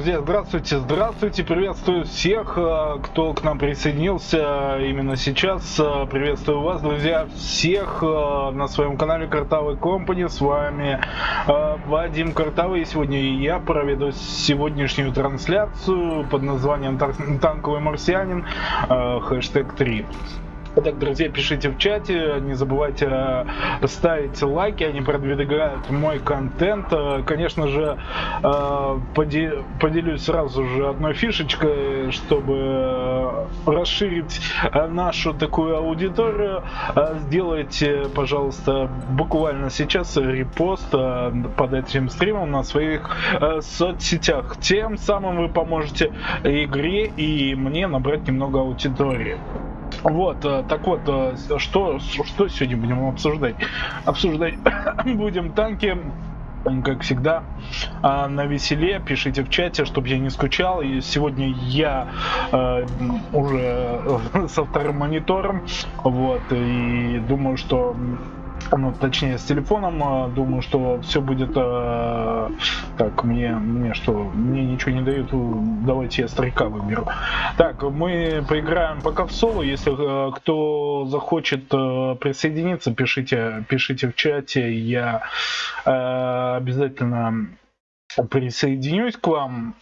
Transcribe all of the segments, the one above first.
Друзья, здравствуйте, здравствуйте, приветствую всех, э, кто к нам присоединился именно сейчас. Э, приветствую вас, друзья, всех э, на своем канале Картавый Компани. С вами Вадим Картавый. И сегодня я проведу сегодняшнюю трансляцию под названием «Танковый марсианин» хэштег 3. Итак, друзья, пишите в чате, не забывайте э, ставить лайки, они продвигают мой контент. Э, конечно же, э, поделюсь сразу же одной фишечкой, чтобы расширить нашу такую аудиторию. Сделайте, пожалуйста, буквально сейчас репост под этим стримом на своих соцсетях. Тем самым вы поможете игре и мне набрать немного аудитории. Вот, э, так вот, э, что, что сегодня будем обсуждать? Обсуждать будем танки, как всегда, а, на веселе. Пишите в чате, чтобы я не скучал. И сегодня я э, уже со вторым монитором. Вот, и думаю, что ну, точнее, с телефоном. А, думаю, что все будет э, так. Мне, мне что, мне ничего не дают. Давайте я старика выберу. Так, мы поиграем пока в соло. Если э, кто захочет э, присоединиться, пишите, пишите в чате. Я э, обязательно присоединюсь к вам.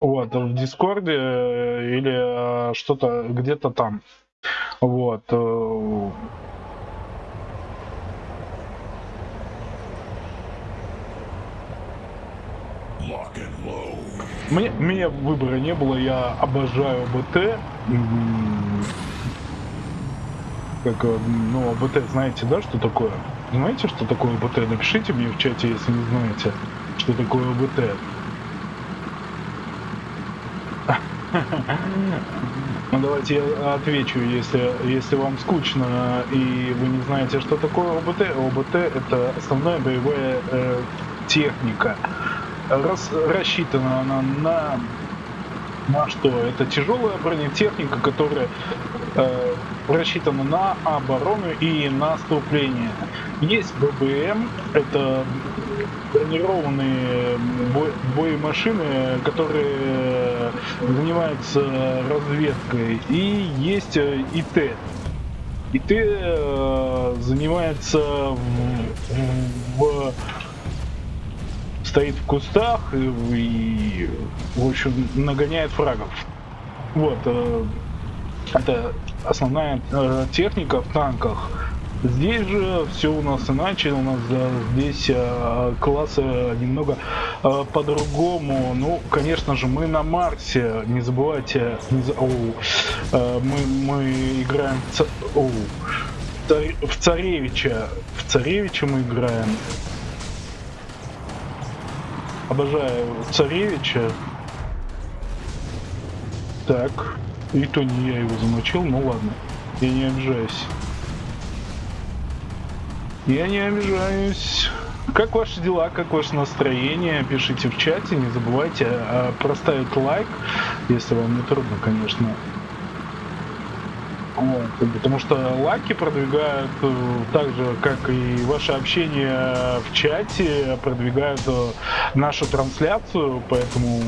Вот, в Дискорде э, или э, что-то где-то там. Вот. Мне, мне выбора не было, я обожаю БТ. Как, э, ну, БТ знаете, да, что такое? Знаете, что такое БТ? Напишите мне в чате, если не знаете, что такое БТ. Ну давайте я отвечу, если, если вам скучно и вы не знаете, что такое ОБТ. ОБТ это основная боевая э, техника рас, рассчитана она на, на что? Это тяжелая бронетехника, которая э, рассчитана на оборону и наступление. Есть ББМ, это бронированные бо боемашины, которые занимаются разведкой. И есть э, ИТ. ИТ э, занимается в, в стоит в кустах и, и в общем, нагоняет фрагов. Вот, э, это основная э, техника в танках. Здесь же все у нас иначе, у нас да, здесь э, классы немного э, по-другому. Ну, конечно же, мы на Марсе, не забывайте, не за... Оу, э, мы, мы играем в, ц... Оу, в Царевича, в Царевича мы играем. Обожаю царевича. Так. И то не я его замочил, ну ладно. Я не обижаюсь. Я не обижаюсь. Как ваши дела, как ваше настроение? Пишите в чате, не забывайте а, проставить лайк, если вам не трудно, конечно. Потому что лайки продвигают э, так же, как и ваше общение в чате, продвигают э, нашу трансляцию, поэтому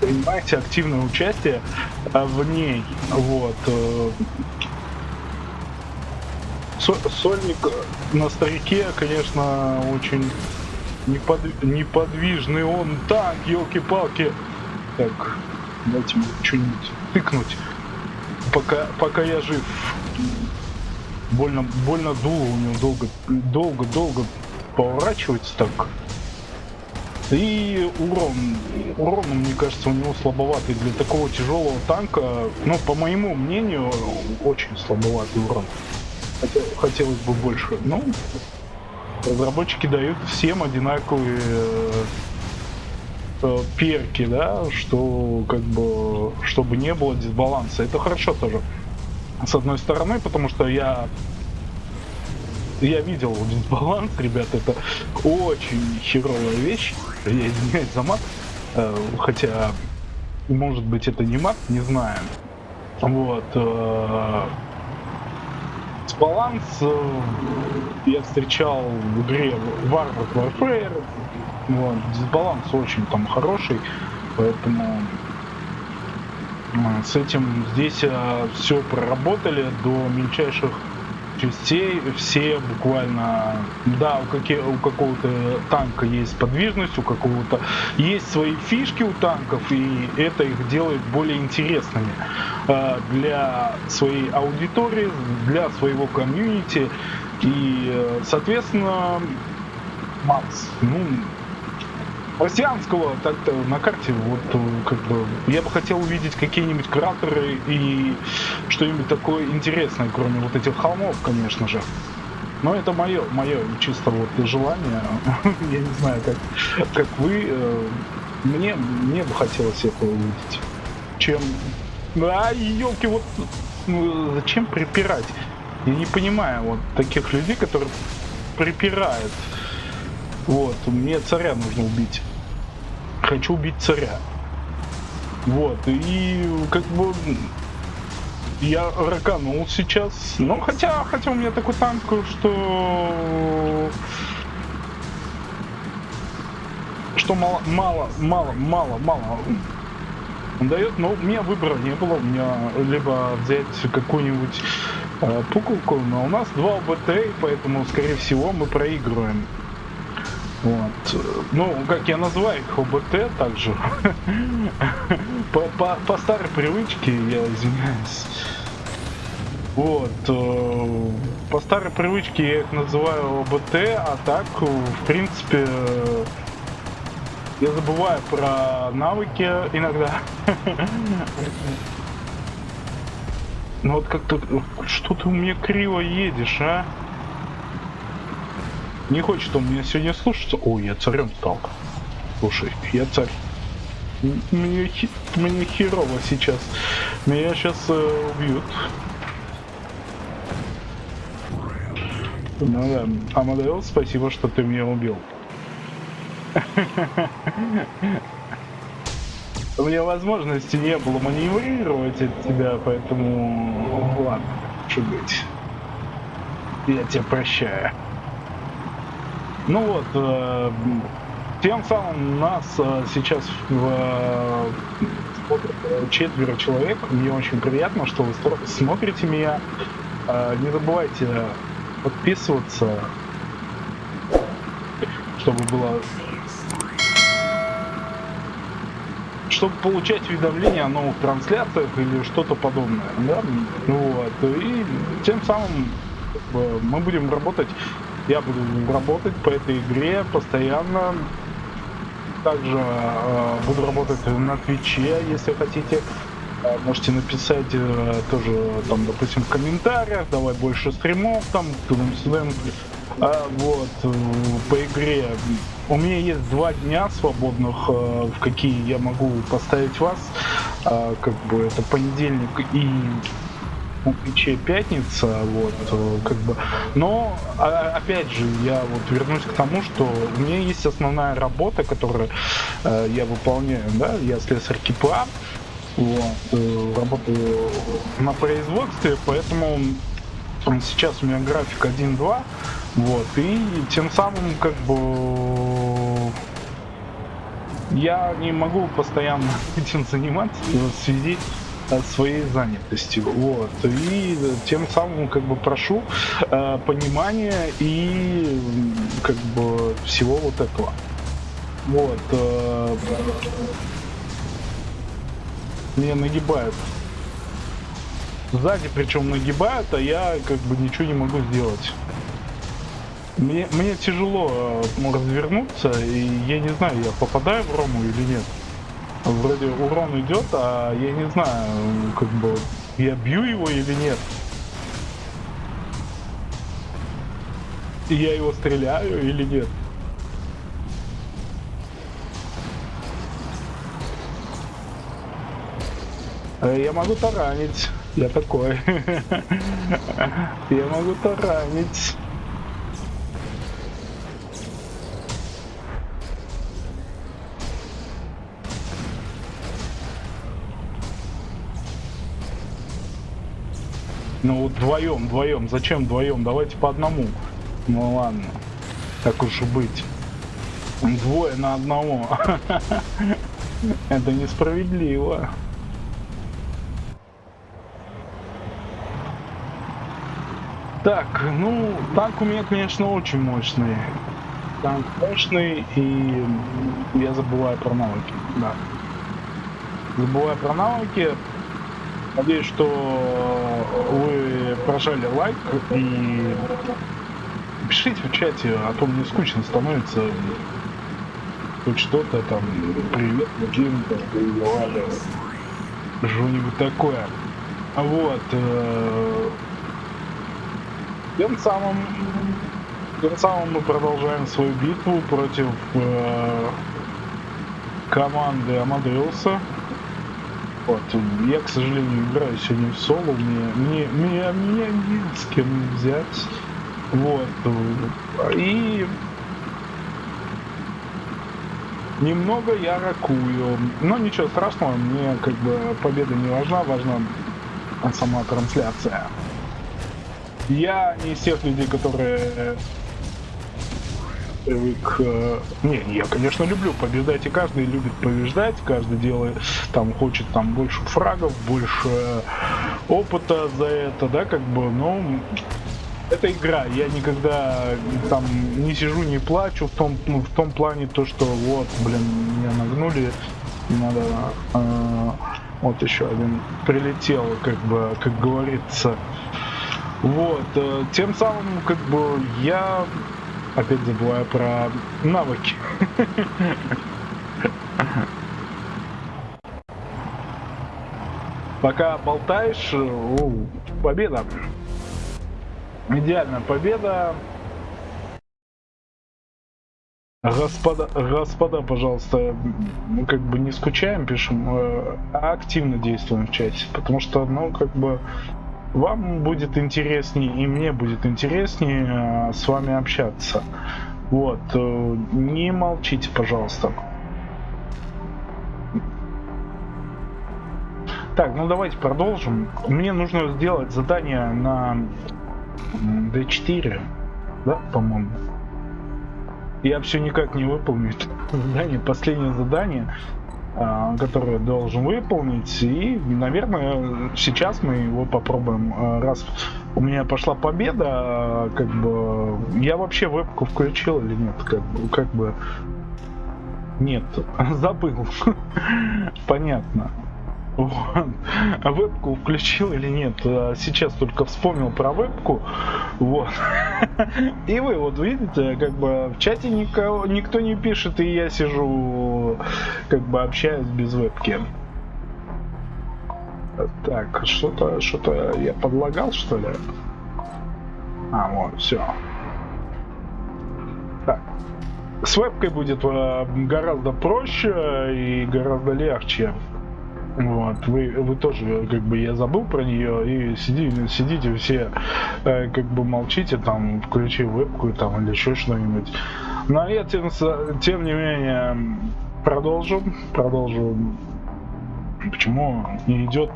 принимайте активное участие э, в ней. Вот. Сольник на старике, конечно, очень непод... неподвижный он танк, елки-палки. Так, дайте мне что-нибудь тыкнуть пока, пока я жив. Больно, больно дуло у него долго, долго, долго поворачивается так. И урон, урон, мне кажется, у него слабоватый для такого тяжелого танка. Ну, по моему мнению, очень слабоватый урон. Хотелось бы больше. Ну, разработчики дают всем одинаковые перки, да, что как бы, чтобы не было дисбаланса. Это хорошо тоже. С одной стороны, потому что я я видел дисбаланс, ребят, это очень херовая вещь. Я извиняюсь за мат, э, хотя, может быть, это не мат, не знаю. Вот. Э, дисбаланс э, я встречал в игре Warcraft Warfare, вот, дисбаланс очень там хороший. Поэтому с этим здесь все проработали до мельчайших частей, все буквально, да, у, какие, у какого-то танка есть подвижность, у какого-то есть свои фишки у танков, и это их делает более интересными э, для своей аудитории, для своего комьюнити, и, э, соответственно, Макс, ну, марсианского так-то на карте вот как бы я бы хотел увидеть какие-нибудь кратеры и что-нибудь такое интересное, кроме вот этих холмов, конечно же. Но это мое, мое чисто вот желание. я не знаю, как, как вы. Э, мне, мне бы хотелось это увидеть. Чем... А, елки, вот ну, зачем припирать? Я не понимаю вот таких людей, которые припирают. Вот, мне царя нужно убить. Хочу убить царя. Вот, и как бы я раканул сейчас. Ну, хотя, хотя у меня такой танк, что... Что мало, мало, мало, мало, мало дает, но у меня выбора не было. У меня либо взять какую-нибудь э, пуколку, но у нас два ОБТ, поэтому, скорее всего, мы проигрываем. Вот. Ну, как я называю их ОБТ также. по, по, по старой привычке, я извиняюсь. Вот. Э, по старой привычке я их называю ОБТ, а так, в принципе, я забываю про навыки иногда. Ну вот как-то... Что ты у меня криво едешь, а? Не хочет он меня сегодня слушаться. Ой, я царем стал. Слушай, я царь. Мне, мне херово сейчас. Меня сейчас э, убьют. Ну да, Амадеус, спасибо, что ты меня убил. У меня возможности не было маневрировать от тебя, поэтому ладно, что быть. Я тебя прощаю. Ну вот, э, тем самым нас э, сейчас э, четверо человек. Мне очень приятно, что вы смотрите меня. Э, не забывайте подписываться, чтобы было чтобы получать уведомления о новых трансляциях или что-то подобное. Да? Вот. И тем самым мы будем работать я буду работать по этой игре постоянно. Также э, буду работать на Твиче, если хотите. Э, можете написать э, тоже, там, допустим, в комментариях, давай больше стримов, там, тудым-сюдым. А, вот, э, по игре. У меня есть два дня свободных, э, в какие я могу поставить вас. Э, как бы это понедельник и у Твиче пятница, вот, э, как бы. Но, а, опять же, я вот вернусь к тому, что у меня есть основная работа, которую э, я выполняю, да, я слесарь КИПА, вот, э, работаю на производстве, поэтому сейчас у меня график 1-2, вот, и тем самым, как бы, я не могу постоянно этим заниматься связи своей занятостью. Вот. И тем самым как бы прошу э, понимания и как бы всего вот этого. Вот. Э, меня нагибают. Сзади причем нагибают, а я как бы ничего не могу сделать. Мне, мне тяжело э, развернуться, и я не знаю, я попадаю в Рому или нет вроде урон идет, а я не знаю, как бы я бью его или нет. И я его стреляю или нет. Э, я могу таранить. Я такой. Я могу таранить. Ну вдвоем, вдвоем. Зачем вдвоем? Давайте по одному. Ну ладно. Так уж и быть. Двое на одного. Это несправедливо. Так, ну, танк у меня, конечно, очень мощный. Танк мощный, и я забываю про навыки, да. Забываю про навыки. Надеюсь, что вы прожали лайк и пишите в чате, а то мне скучно становится хоть что-то там, привет, Джим, что-нибудь такое. Вот. Э, тем самым, тем самым мы продолжаем свою битву против э, команды Амадеуса. Вот. Я, к сожалению, играю сегодня в соло. Мне, мне, мне, мне не с кем взять. Вот. И немного я ракую. Но ничего страшного, мне как бы победа не важна, важна сама трансляция. Я не из тех людей, которые привык... Э, не, я, конечно, люблю побеждать, и каждый любит побеждать, каждый делает, там, хочет там больше фрагов, больше опыта за это, да, как бы, но это игра, я никогда там не сижу, не плачу в том, ну, в том плане, то, что вот, блин, меня нагнули, надо... Э, вот еще один прилетел, как бы, как говорится. Вот, э, тем самым, как бы, я опять забываю про навыки. Пока болтаешь, о, победа. Идеальная победа. Господа, господа, пожалуйста, мы как бы не скучаем, пишем, э, а активно действуем в чате, потому что, ну, как бы, вам будет интереснее и мне будет интереснее э, с вами общаться. Вот, э, не молчите, пожалуйста. Так, ну давайте продолжим. Мне нужно сделать задание на D4, да, по-моему. Я все никак не выполню задание, последнее задание. А, который должен выполнить. И, наверное, сейчас мы его попробуем. А, раз у меня пошла победа, как бы я вообще вебку включил или нет, как бы, как бы нет, забыл. Понятно. Вот. А вебку включил или нет? А сейчас только вспомнил про вебку. Вот. И вы вот видите, как бы в чате никого, никто не пишет, и я сижу, как бы общаюсь без вебки. Так, что-то, что-то я подлагал, что ли? А, вот, все. Так. С вебкой будет э, гораздо проще и гораздо легче. Вот, вы, вы тоже, как бы, я забыл про нее, и сиди, сидите все, э, как бы, молчите, там, включи вебку, там, или еще что-нибудь. Но я, тем, тем не менее, продолжу, продолжу. Почему не идет,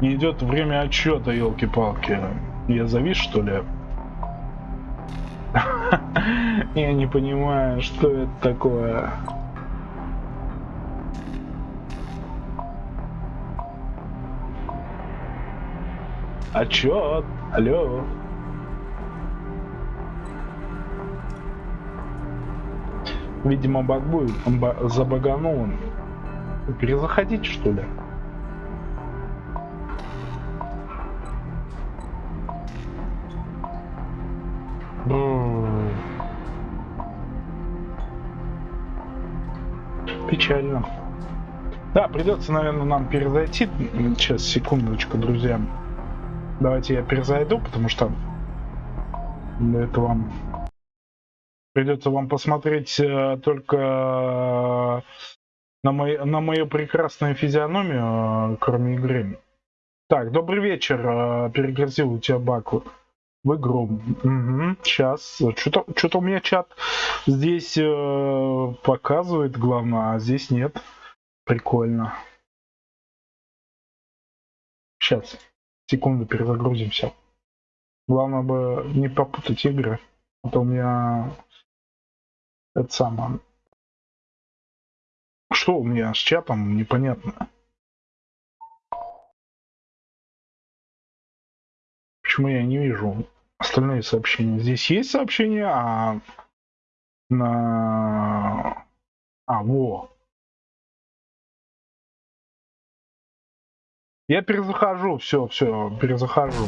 не идет время отчета, елки-палки? Я завис, что ли? Я не понимаю, что это такое. Отчет! Алло! Видимо, баг будет. Он забаганул он. Перезаходить, что ли? Печально. Да, придется, наверное, нам перезайти. Сейчас, секундочку, друзья. Давайте я перезайду, потому что для этого придется вам посмотреть э, только э, на, мой, на мою прекрасную физиономию, э, кроме игры. Так, добрый вечер. Перегрузил у тебя баку в игру. Угу, сейчас. Что-то что у меня чат здесь э, показывает, главное, а здесь нет. Прикольно. Сейчас. Секунду перезагрузимся. Главное бы не попутать игры. А то у меня это самое. что у меня с чатом, непонятно. Почему я не вижу остальные сообщения? Здесь есть сообщения, а на... А, во. Я перезахожу, все, все, перезахожу.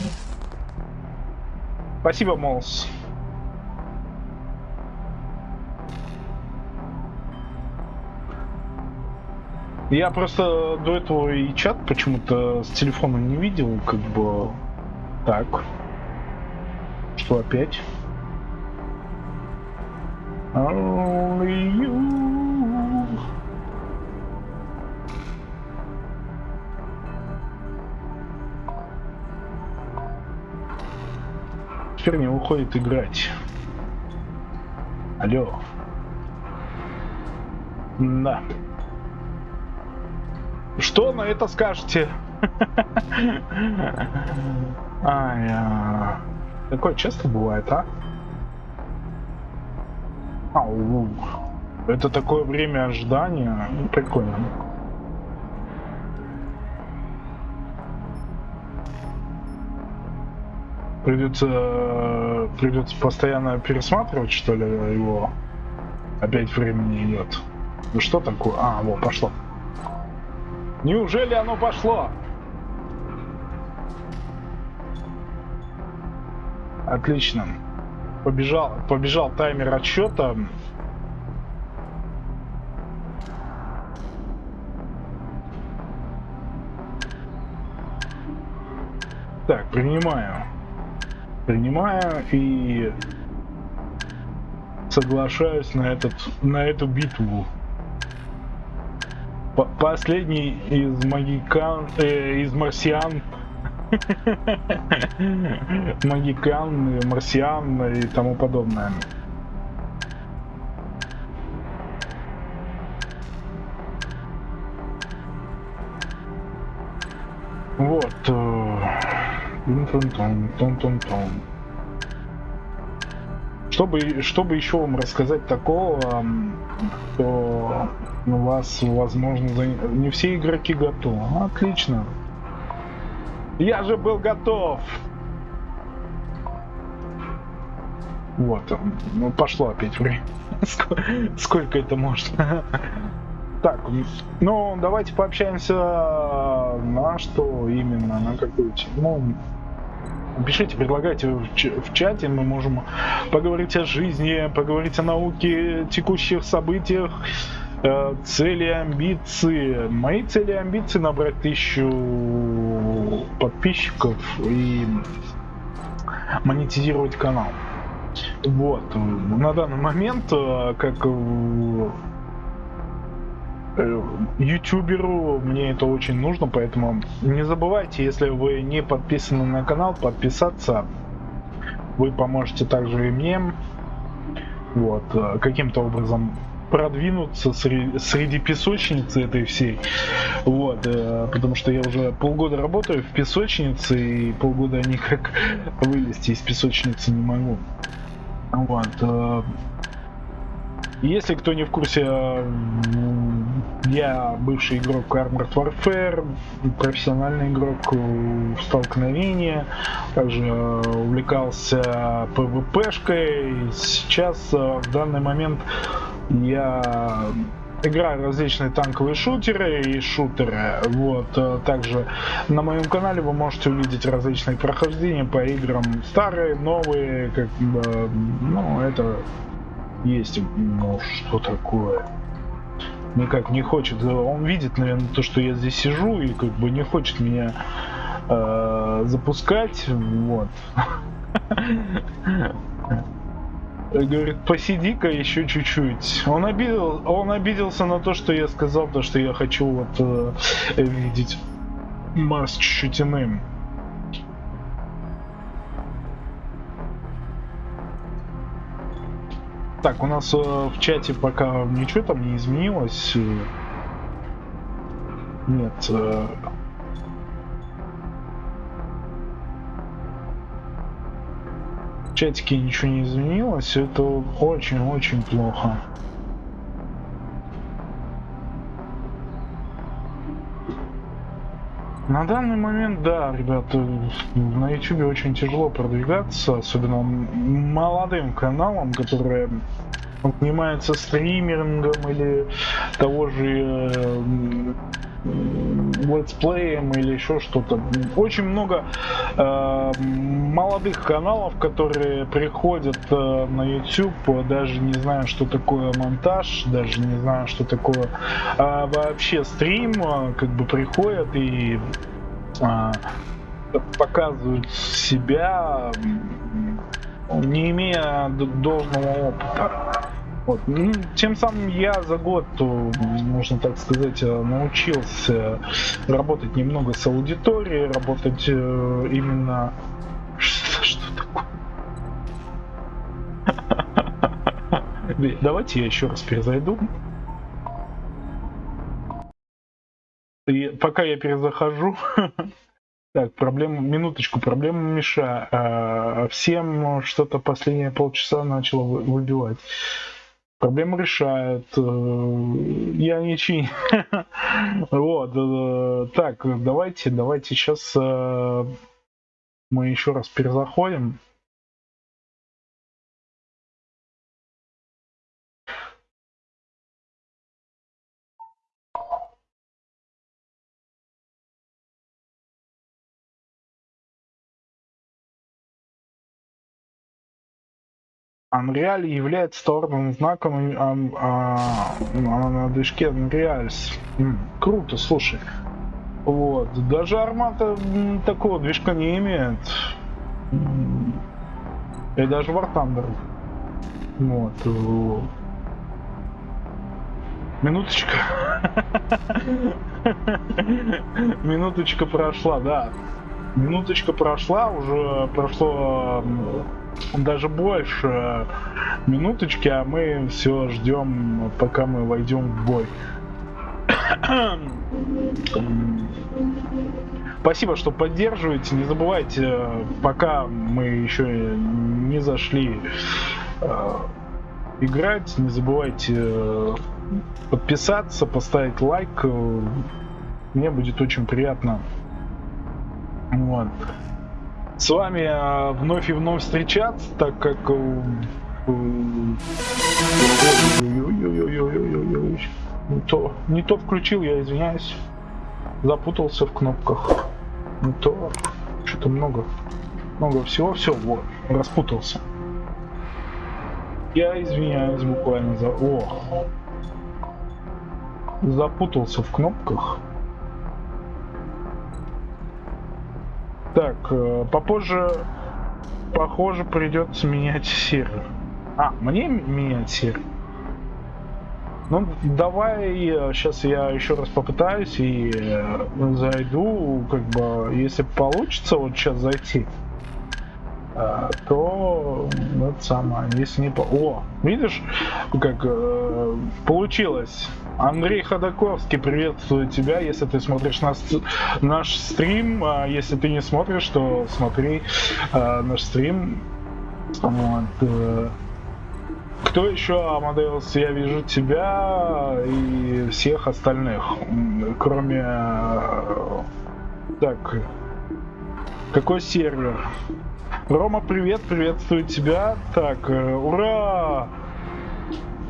Спасибо, Молс. Я просто до этого и чат почему-то с телефона не видел, как бы так. Что опять? You. Не уходит играть. Алло. Да. Что на это скажете? Ай, а... Такое часто бывает, а? Ау. Это такое время ожидания. Прикольно. Придется, придется постоянно пересматривать, что ли, его. Опять времени идет. Ну что такое? А, вот, пошло. Неужели оно пошло? Отлично. Побежал, побежал таймер отсчета. Так, принимаю. Принимаю и соглашаюсь на этот на эту битву. П последний из магикан, э, из марсиан Магикан, марсиан и тому подобное. Вот. Чтобы, чтобы еще вам рассказать такого, то у вас, возможно, не все игроки готовы. Отлично. Я же был готов. Вот, ну пошло опять время. Сколько это можно? Так, ну давайте пообщаемся на что именно, на какую тему. Пишите, предлагайте в, чате, мы можем поговорить о жизни, поговорить о науке, текущих событиях, Э, цели амбиции. Мои цели и амбиции набрать тысячу подписчиков и монетизировать канал. Вот. На данный момент, э, как э, ютуберу мне это очень нужно, поэтому не забывайте, если вы не подписаны на канал, подписаться. Вы поможете также и мне. Вот, каким-то образом продвинуться среди, среди песочницы этой всей. Вот, э, потому что я уже полгода работаю в песочнице, и полгода никак вылезти из песочницы не могу. Вот. Э, если кто не в курсе, я бывший игрок Armored Warfare, профессиональный игрок в столкновении, также увлекался PvP-шкой. Сейчас в данный момент я играю различные танковые шутеры и шутеры. Вот. Э, также на моем канале вы можете увидеть различные прохождения по играм старые, новые, как бы, ну, это есть, ну, что такое. Никак не хочет. Он видит, наверное, то, что я здесь сижу, и как бы не хочет меня э, запускать. Вот. говорит, посиди-ка еще чуть-чуть. Он, обидел, он обиделся на то, что я сказал, то, что я хочу вот э, видеть Марс чуть-чуть иным. Так, у нас э, в чате пока ничего там не изменилось. Нет. Э, чатике ничего не изменилось, это очень-очень плохо. На данный момент, да, ребята, на YouTube очень тяжело продвигаться, особенно молодым каналам, которые занимаются стримингом или того же э, летсплеем или еще что-то. Очень много э, молодых каналов, которые приходят э, на YouTube, даже не знаю, что такое монтаж, даже не знаю, что такое э, вообще стрим, э, как бы приходят и э, показывают себя, не имея должного опыта. Вот. Ну, тем самым я за год, можно так сказать, э, научился работать немного с аудиторией, работать э, именно... Что, что такое? Давайте я еще раз перезайду. И пока я перезахожу, так, проблема, минуточку, проблема Миша. А, всем что-то последние полчаса начало выбивать. Проблему решают. Э, я не чинь. Вот. Э, так, давайте, давайте сейчас э, мы еще раз перезаходим. Unreal является товарным знаком а, а, а, на движке Unreal. Круто, слушай. Вот. Даже Армата такого движка не имеет. И даже War Thunder. Вот. Минуточка. Минуточка прошла, да. Минуточка прошла, уже прошло даже больше минуточки, а мы все ждем, пока мы войдем в бой. Спасибо, что поддерживаете. Не забывайте, пока мы еще не зашли э, играть, не забывайте э, подписаться, поставить лайк. Мне будет очень приятно. Вот с вами э, вновь и вновь встречаться, так как... Э, не то, не то включил, я извиняюсь. Запутался в кнопках. Не то. Что-то много. Много всего. Все, вот. Распутался. Я извиняюсь буквально за... О! Запутался в кнопках. Так, э, попозже, похоже, придется менять сервер. А, мне менять сервер? Ну, давай сейчас я еще раз попытаюсь и э, зайду, как бы, если получится вот сейчас зайти, э, то это самое, если не по... О, видишь, как получилось. Андрей Ходаковский, приветствую тебя, если ты смотришь нас, наш стрим. А если ты не смотришь, то смотри а, наш стрим. Вот. Э. Кто еще, Амадеус? Я вижу тебя и всех остальных, кроме... Э, так, какой сервер? Рома, привет, приветствую тебя. Так, ура!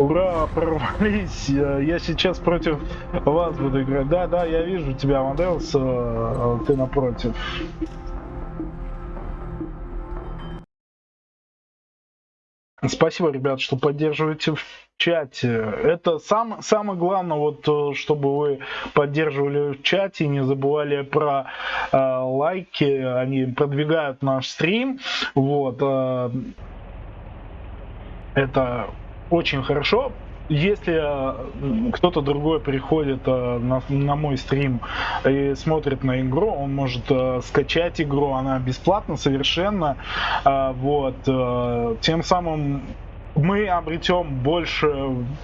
Ура, прорвались. Я сейчас против вас буду играть. Да, да, я вижу тебя, Амадеус. Э, ты напротив. Спасибо, ребят, что поддерживаете в чате. Это сам, самое главное, вот, э, чтобы вы поддерживали в чате, не забывали про э, лайки, они продвигают наш стрим. Вот, э, это очень хорошо. Если э, кто-то другой приходит э, на, на мой стрим и смотрит на игру, он может э, скачать игру, она бесплатна совершенно. Вот. Тем самым мы обретем больше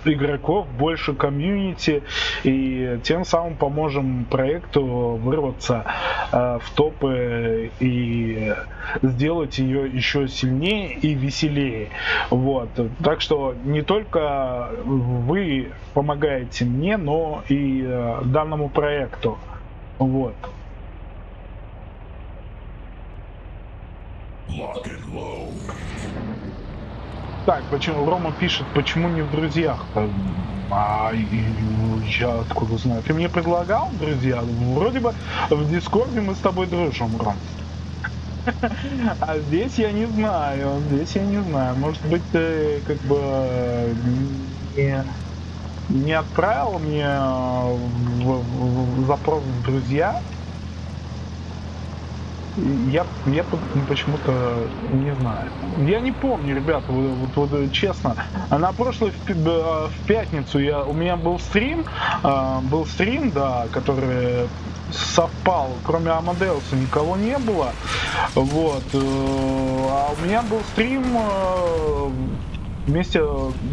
игроков, больше комьюнити и тем самым поможем проекту вырваться э, в топы и сделать ее еще сильнее и веселее. Вот. Так что не только вы помогаете мне, но и э, данному проекту. Вот. Lock and load. Так, почему Рома пишет, почему не в друзьях? А я откуда знаю? Ты мне предлагал, друзья? Вроде бы в Дискорде мы с тобой дружим, Ром. А здесь я не знаю, здесь я не знаю. Может быть, ты как бы не, не отправил мне в, в, в запрос в друзья? Я, я почему-то не знаю. Я не помню, ребята, вот, вот, вот честно. На прошлой в, э, в пятницу я, у меня был стрим, э, был стрим, да, который совпал, кроме Амадеуса никого не было. Вот. Э, а у меня был стрим э, вместе,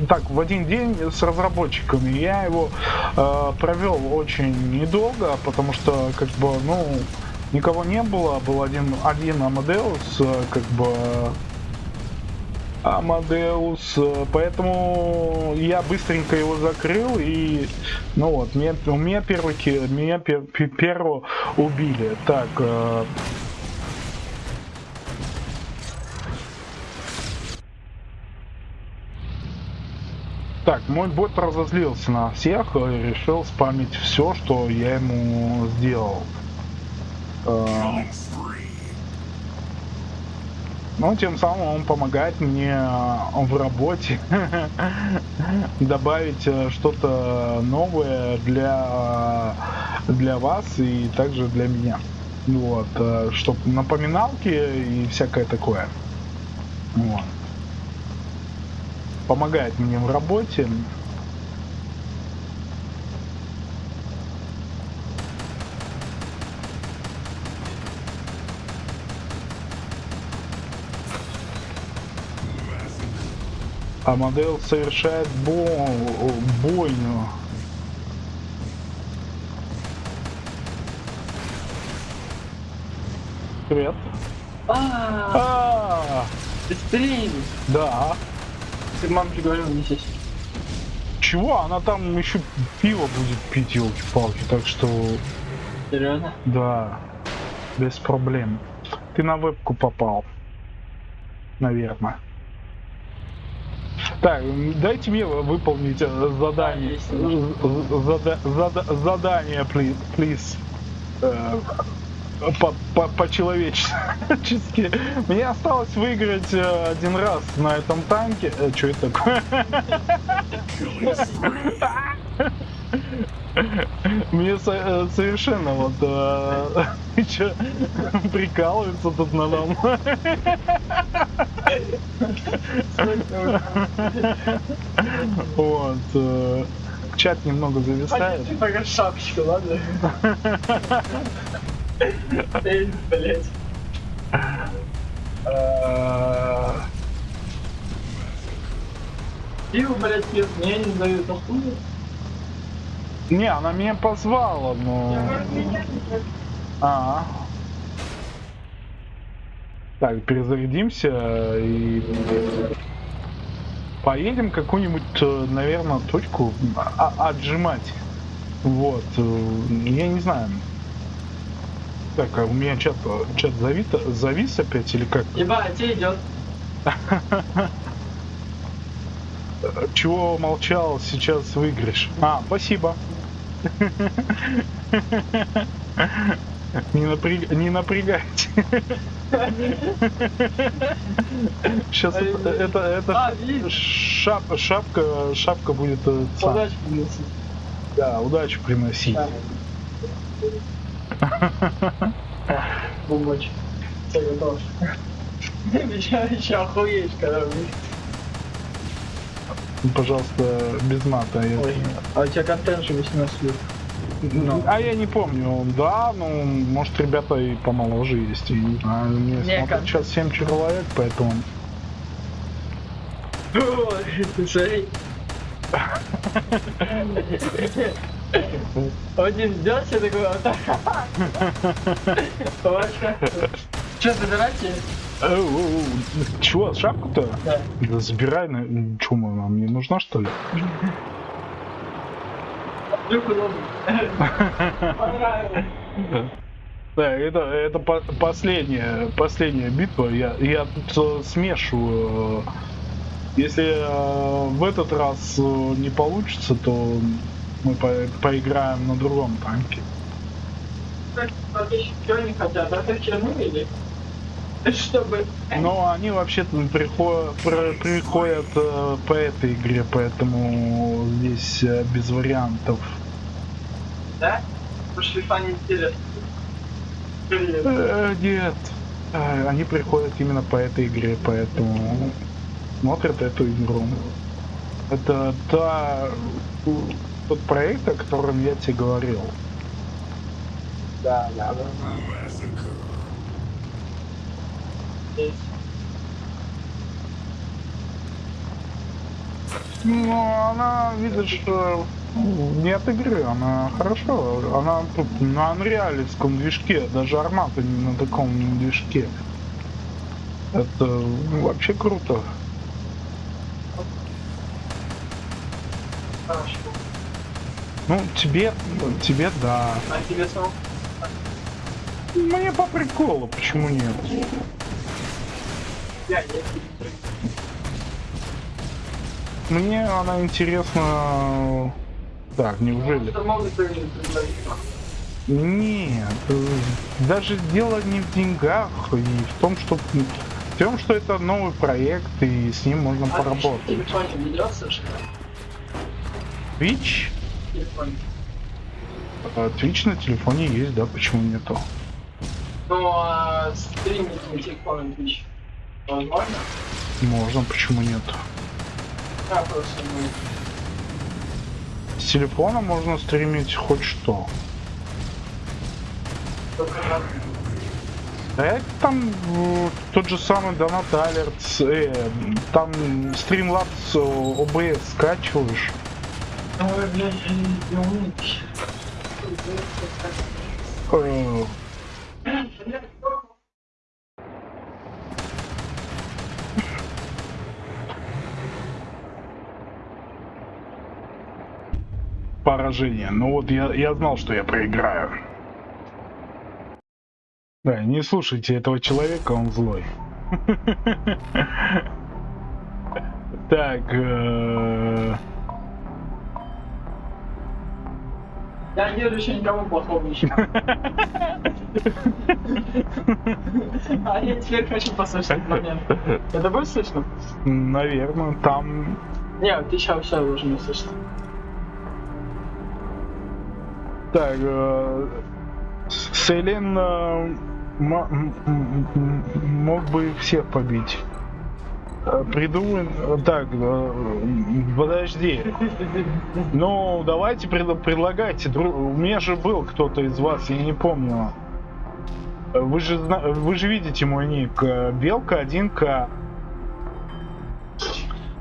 так, в один день с разработчиками. Я его провел очень недолго, потому что, как бы, ну, никого не было, был один, один Амадеус, э, как бы Амадеус, э, поэтому я быстренько его закрыл и, ну вот, меня, у меня первый, меня пер, первого убили. Так, э, Так, мой бот разозлился на всех и решил спамить все, что я ему сделал. Э, ну, тем самым он помогает мне э, в работе добавить э, что-то новое для, для вас и также для меня. Вот, чтобы напоминалки и всякое такое. Вот. Помогает мне в работе. А модель совершает бо бойню. Привет. А, А, ты стрим. да. Ты мамке говорил, не здесь. Чего? Она там еще пиво будет пить, елки-палки, так что Серьезно? да, без проблем. Ты на вебку попал, наверное. Так, дайте мне выполнить э, задание. Зада- зада- задание, please. please. Э, по- по- По-человечески. Мне осталось выиграть э, один раз на этом танке. Что это такое? Мне со- совершенно вот э, прикалывается тут надо мной. Вот. э, Чат немного зависает. Ты пока шапочка, ладно? Блять. Э, Пиво, блять, пьет, мне не дают, а хуй. Не, она меня позвала, но... А. Так, перезарядимся и поедем какую-нибудь, э, наверное, точку а- отжимать. Вот, э, я не знаю. Так, а у меня чат, чат завис, завис опять или как? Ебать, тебе идет. Чего молчал, сейчас выиграешь. А, спасибо. Не, напряг... не напрягайте. Сейчас это, это, это А, шап, шапка, шапка будет э. Удачи принеси. Да, удачу приносить. Бумочек. Все готов. Еще, охуеешь, когда выйдешь. Пожалуйста, без мата. а у тебя контент же 18 лет. Ну. А я не помню, да, ну, может, ребята и помоложе есть, я не знаю, мне смотрят сейчас 7 человек, поэтому... Ой. Один ждет, все такой, вот. Че, забирайте? Э, э, э, Чего, шапку-то? Да. Забирай, на... Чё, она мне нужна, что ли? Понравилось. Да, это, это по последняя, последняя битва. Я, я тут э, смешиваю. Если э, в этот раз э, не получится, то мы по поиграем на другом танке. Они хотят? Чернили? Чтобы... Но они вообще-то приходят, приходят э, по этой игре, поэтому здесь э, без вариантов. Да? Пошли фан интересно. Э, нет. Они приходят именно по этой игре, поэтому смотрят эту игру. Это та, тот проект, о котором я тебе говорил. Да, да, да. Ну, она, видишь, э, нет игры, она хорошо, она тут на анреалевском движке, даже армата не на таком движке. Это вообще круто. Хорошо. Ну, тебе, тебе да. А тебе сам? Мне по приколу, почему нет? Мне она интересна... Так, неужели? Нет, э, даже дело не в деньгах и в том, что в том, что это новый проект и с ним можно А поработать. Twitch? А, Twitch на телефоне есть, да, почему нету? Ну, а стримить на телефоне Twitch возможно? Можно, почему нет? А, просто ну, С телефона можно стримить хоть что. только на А это там тот же самый Donut Alerts, э, там Streamlabs э, OBS скачиваешь. Ой, блядь, я не не умею. Э, поражение. Ну вот я, я знал, что я проиграю. Да, не слушайте этого человека, он злой. Так, э, Я не делаю еще никому плохого еще. А я теперь хочу послушать этот момент. Это будет слышно? наверное, там Не, ты сейчас уже не слышно. Так, э, э, мог бы всех побить. Э, Придумай... э, Так, подожди. Ну, давайте пред- предлагайте. У меня же был кто-то из вас, я не помню. Вы же, вы же видите мой ник. Белка 1К.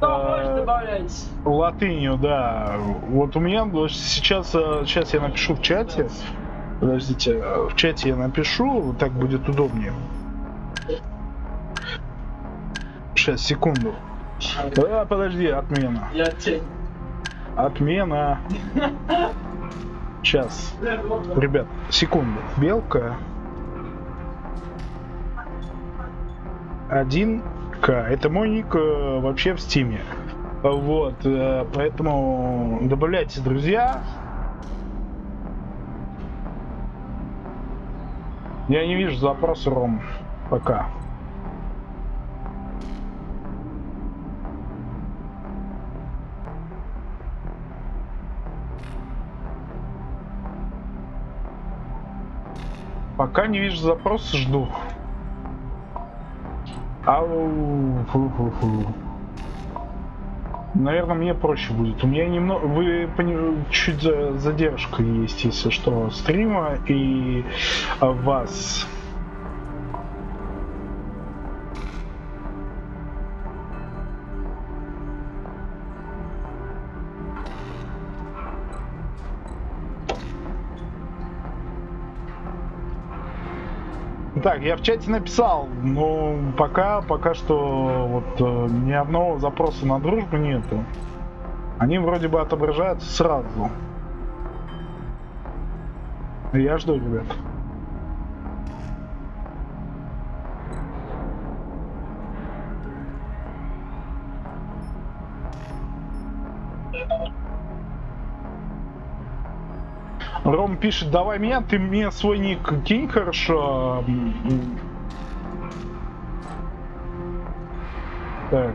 Э. Латынью, да. Вот у меня сейчас, э, сейчас я напишу в чате. Подождите, э, в чате я напишу, так будет удобнее. Сейчас, секунду. А, подожди, отмена. Отмена. Сейчас. Ребят, секунду. Белка. 1К. Это мой ник э, вообще в стиме. Вот, э, поэтому добавляйте друзья. Я не вижу запроса Ром пока. Пока не вижу запроса, жду. Ау, фу-фу-фу. Наверное, мне проще будет. У меня немного, вы чуть за- задержка есть, если что, стрима и а, вас. Так, я в чате написал, но пока, пока что вот э, ни одного запроса на дружбу нету. Они вроде бы отображаются сразу. Я жду, ребят. Ром пишет, давай меня, ты мне свой ник кинь хорошо. Так,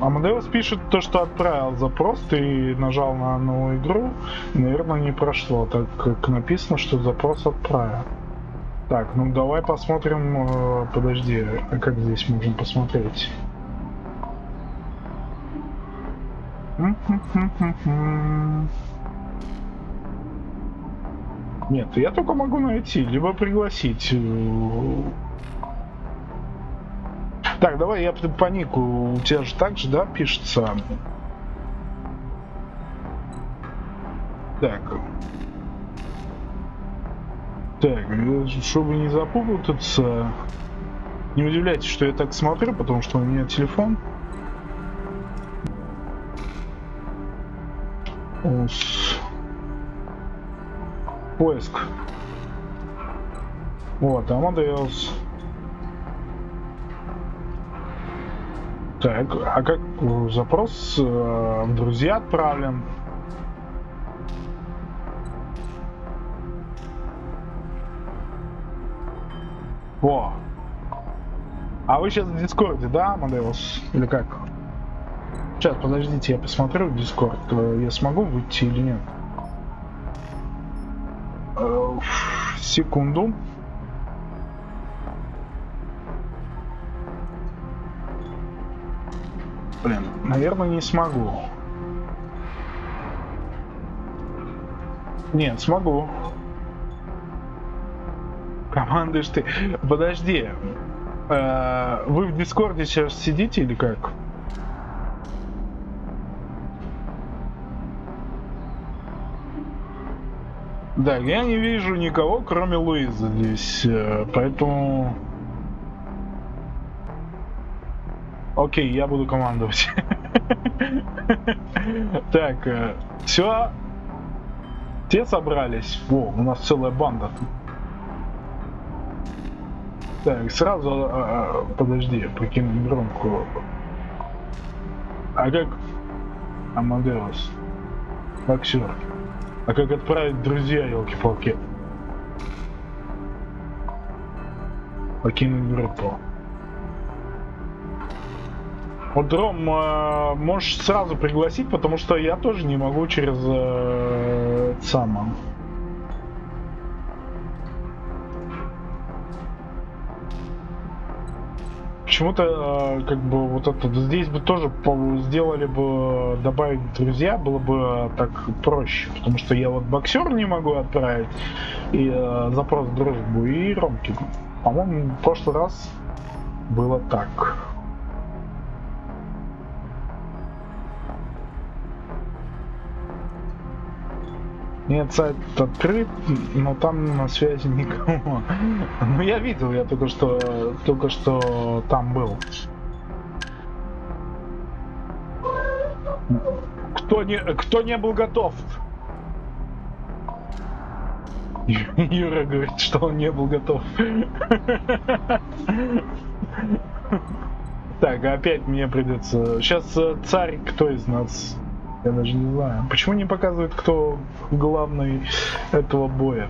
Амадеус пишет то, что отправил запрос, ты нажал на новую игру, наверное, не прошло, так как написано, что запрос отправил. Так, ну давай посмотрим, э, подожди, а как здесь можем посмотреть? Нет, я только могу найти, либо пригласить. Так, давай я по нику. У тебя же так же, да, пишется? Так. Так, э, чтобы не запутаться, не удивляйтесь, что я так смотрю, потому что у меня телефон. Ус. Поиск. Вот, Амадеус. Так, а как э, запрос э, в друзья отправлен? Во. А вы сейчас в Дискорде, да, Амадеус? Или как? Сейчас, подождите, я посмотрю в Дискорд. э, Я смогу выйти или нет? Секунду. Блин, наверное, не смогу. Нет, смогу. Командуешь ты. Подожди. Э, Вы в Дискорде сейчас сидите или как? Да, я не вижу никого, кроме Луизы здесь, э, поэтому... Окей, я буду командовать. Так, все. Те собрались. О, у нас целая банда. Так, сразу, э, подожди, покинуть громку. А как... Амадеус. Боксер. А как отправить друзья, елки-палки? Покинуть группу. Вот, Ром, э, можешь сразу пригласить, потому что я тоже не могу через э, само. Почему-то э, как бы вот это здесь бы тоже сделали бы добавить друзья было бы так проще, потому что я вот боксер не могу отправить и э, запрос дружбу и Ромки. По-моему, в прошлый раз было так. Нет, сайт открыт, но там на связи никого. Ну я видел, я только что только что там был. Кто не кто не был готов? Юра говорит, что он не был готов. Так, опять мне придется. Сейчас э, царь кто из нас? Я даже не знаю. Почему не показывают, кто главный этого боя?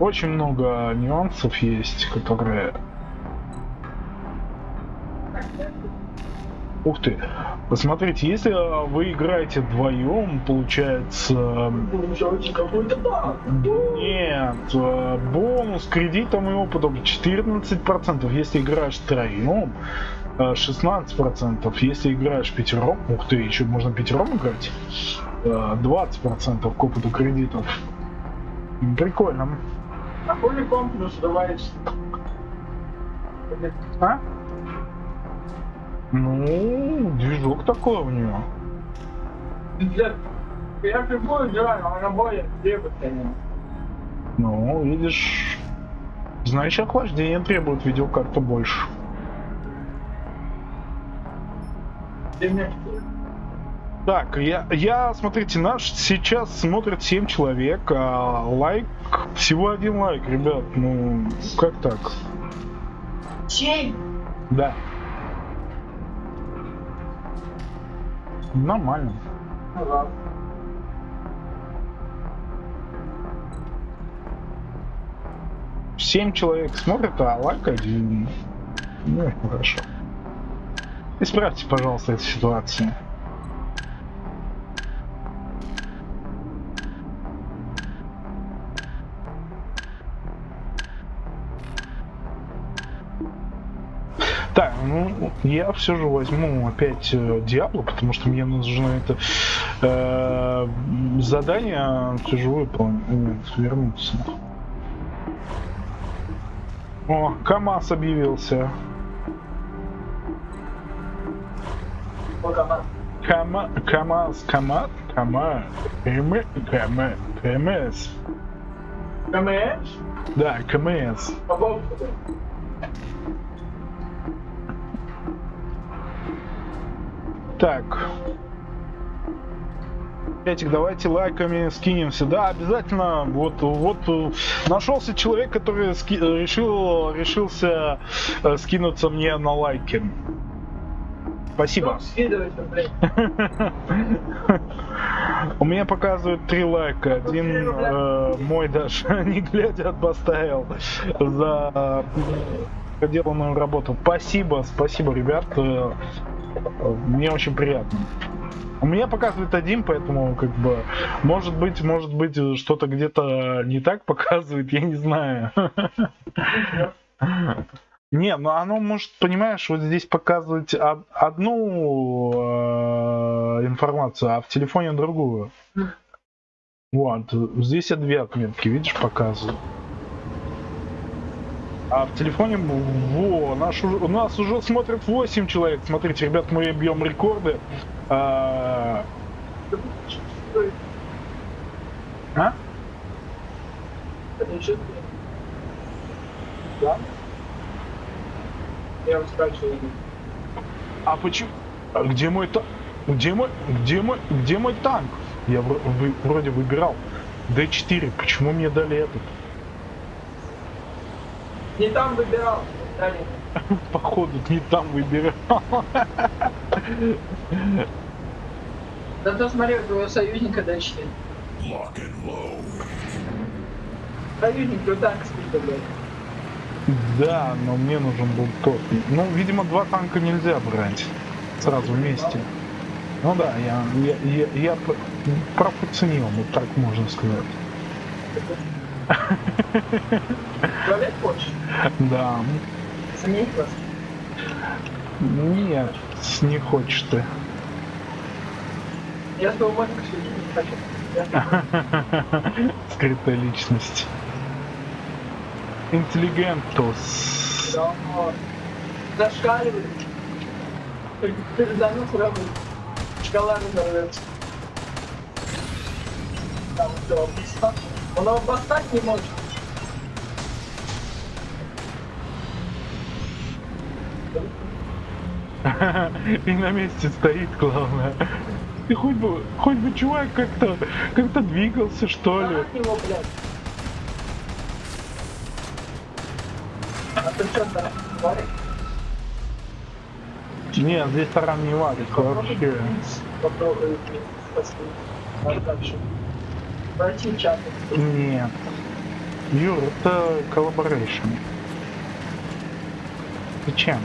Очень много нюансов есть, которые... Ух ты! Посмотрите, если э, вы играете вдвоем, получается... Нет, э, бонус кредитом и опытом 14%, если играешь втроем, 16%, если играешь пятером, ух ты, еще можно пятером играть, э, 20% к опыту кредитов. Прикольно. Какой комп плюс добавить? А? Ну, движок такой у нее. Пиздец. Я прибую играю, а на бое требует конечно. Ну, видишь, значит охлаждение требует видеокарту больше. Так, я, я, смотрите, наш сейчас смотрит 7 человек, а лайк, всего один лайк, ребят, ну, как так? 7? Да. Нормально. Ага. Семь человек смотрят, а лайк один. Ну, хорошо. Исправьте, пожалуйста, эту ситуацию. Так, ну я все же возьму опять э, Диабло, потому что мне нужно это э, задание же выполнить, вернуться. О, КамАЗ объявился. Кама, КамАЗ, КамАЗ, КамАЗ, КМ, КМ, КМС. КМС? Да, КМС. Так. Этих давайте лайками скинемся. Да, обязательно. Вот, вот нашелся человек, который ски- э, решил, решился э, скинуться мне на лайки. Спасибо. У меня показывают три лайка. Один э, мой даже не глядя поставил за проделанную работу. Спасибо, спасибо, ребят. Э, Мне очень приятно. У меня показывает один, поэтому как бы может быть, может быть что-то где-то не так показывает, я не знаю. Не, ну оно может, понимаешь, вот здесь показывать од- одну э, информацию, а в телефоне другую. Вот, здесь я две отметки, видишь, показываю. А в телефоне, во, наш, у нас уже смотрят 8 человек. Смотрите, ребят, мы бьем рекорды. А, а? Да? Я что А почему? А где мой танк? Где мой, где мой, где мой танк? Я вы- вроде выбирал D4. Почему мне дали этот? не там выбирал. Дали. Походу не там выбирал. Зато смотри, у твоего союзника дальше. Lock and load. Союзник, кто танк спит, блядь. Да, но мне нужен был тот. Ну, видимо, два танка нельзя брать сразу вместе. Ну да, я, я, я, я пропоценил, вот так можно сказать. Хочешь? Да. Сменить вас? Нет, не хочешь ты. Я с тобой хочу. Скрытая личность. Интеллигентус. Да, но Зашкаливает. Передану сразу. Шкала разорвется. Там все, обоста- Он обостать не может. И на месте стоит, главное. Ты хоть бы, хоть бы чувак как-то, как-то двигался, что ли. От него, блядь. А ты что там, говоришь? Нет, здесь таран не валит вообще. Пройти чат. Нет. Юр, это коллаборейшн. Зачем?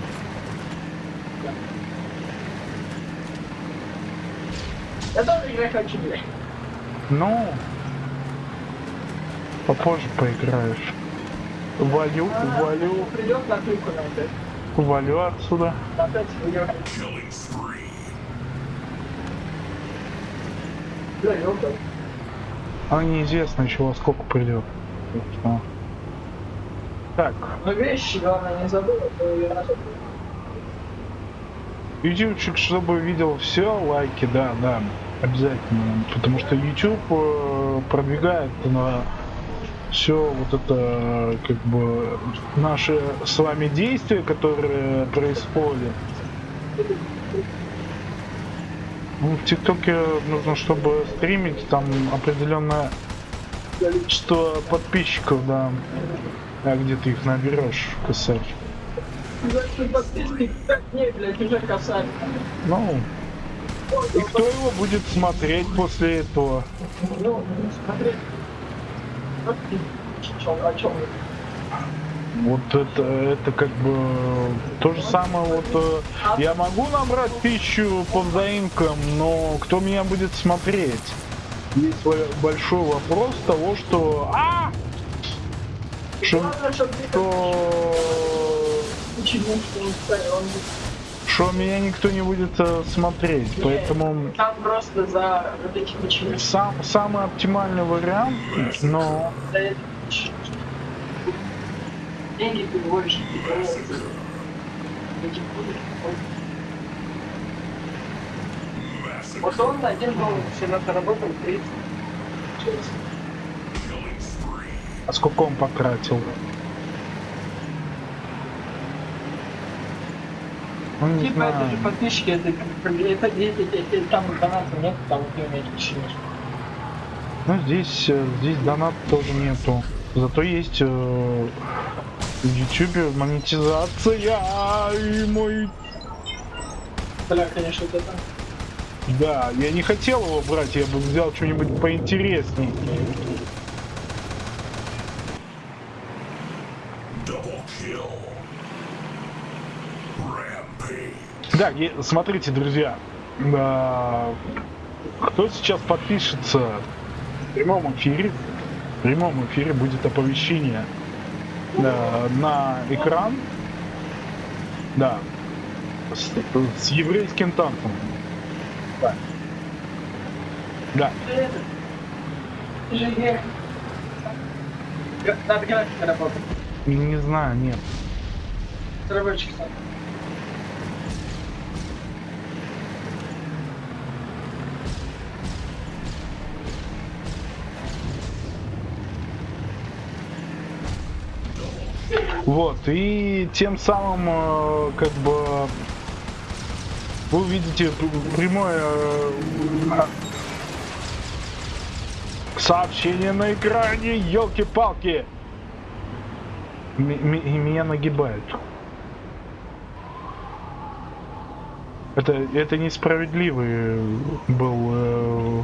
Я тоже играть хочу, блядь. Ну, попозже поиграешь. Валю, валю, валю отсюда. А неизвестно во сколько придет. Так Но вещи, главное, не забыл, то я ютубчик, чтобы видел все, лайки, да, да, обязательно. Потому что YouTube э, продвигает на все вот это как бы наши с вами действия, которые происходят. Ну, в ТикТоке нужно, чтобы стримить, там определенное количество подписчиков, да. А где ты их наберешь, косарь? Значит, подписки 5 дней, блядь, уже касались. Ну, и кто его будет смотреть после этого? Ну, смотри. Вот ты, чё- о чем вы? Вот это, это как бы то же самое, вот э, я могу набрать пищу по взаимкам, но кто меня будет смотреть? Есть большой вопрос того, что... А! Что, что, что меня никто не будет э, смотреть, поэтому там просто за вот эти почему. сам, самый оптимальный вариант, но деньги будут. Вот он один доллар всегда заработал 30. а сколько он потратил? Ну, не Типа это знаю. же подписчики, это, это если там доната нет, там ты умеешь чинить. Ну, здесь, э, здесь донат тоже нету. Зато есть э, в Ютубе монетизация и мой... Бля, конечно, это. Да, я не хотел его брать, я бы взял что-нибудь поинтересней. Да, смотрите, друзья, а, кто сейчас подпишется в прямом эфире, в прямом эфире будет оповещение а, на экран, да, с, с еврейским танком. Да. Да. Не... Знаю, нет. Сам. Вот, и тем самым, э, как бы, вы увидите прямое э, а, сообщение на экране, елки-палки. И меня нагибают. Это, это несправедливый был э,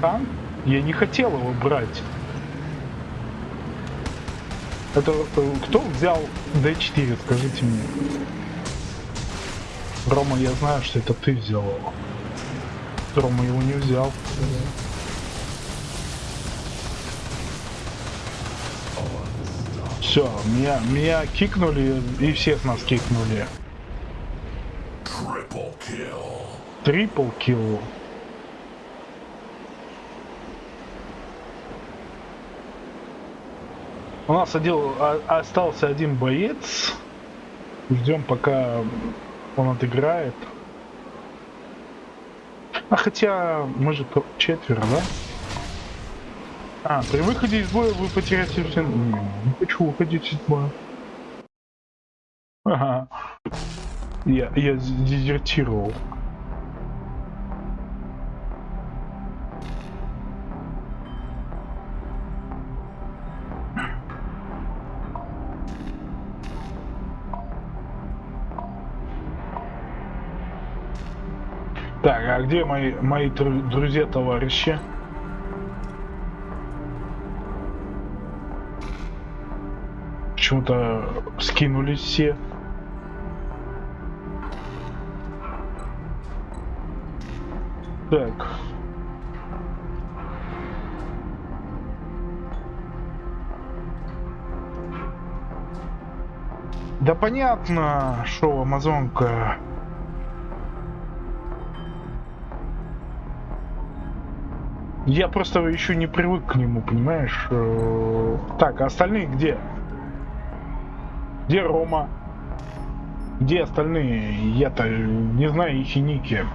танк. Я не хотел его брать. Это кто взял D4, скажите мне. Рома, я знаю, что это ты взял его. Рома его не взял. Все, меня, меня кикнули и всех нас кикнули. Трипл килл. У нас один, а- остался один боец. Ждем, пока он отыграет. А хотя мы же четверо, да? А, при выходе из боя вы потеряете все... Не, не хочу уходить из боя. Ага. Я, я дезертировал. Так, а где мои, мои друзья-товарищи? Почему-то скинулись все. Так. Да понятно, что Амазонка. Я просто еще не привык к нему, понимаешь? Э, Так, а остальные где? Где Рома? Где остальные? Я-то не знаю их и ники.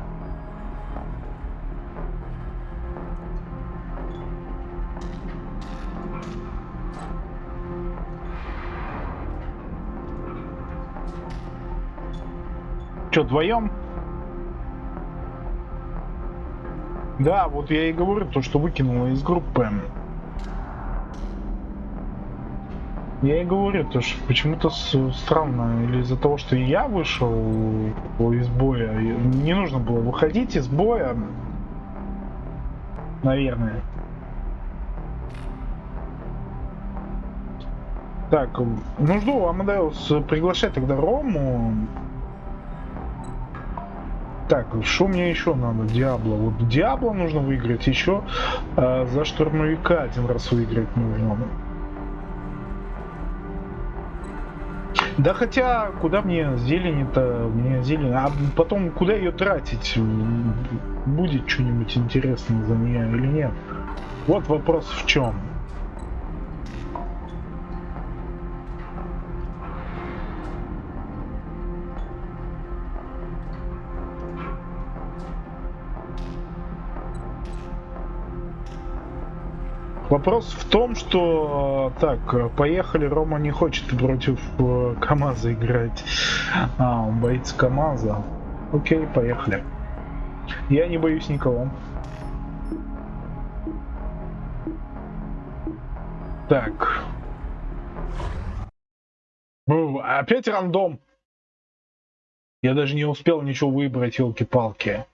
Че, вдвоем? Да, вот я и говорю, то, что выкинула из группы. Я и говорю, то, что почему-то странно, или из-за того, что я вышел из боя, не нужно было выходить из боя, наверное. Так, ну жду, Амадеус, приглашай тогда Рому. Так, что мне еще надо? Диабло. Вот Диабло нужно выиграть, еще э, за штурмовика один раз выиграть нужно. Да хотя, куда мне зелени-то? Мне зелень. А потом, куда ее тратить? Будет что-нибудь интересное за нее или нет? Вот вопрос в чем. Вопрос в том, что так, поехали, Рома не хочет против э, КамАЗа играть. А, он боится КамАЗа. Окей, поехали. Я не боюсь никого. Так. Бу, опять рандом. Я даже не успел ничего выбрать, елки-палки.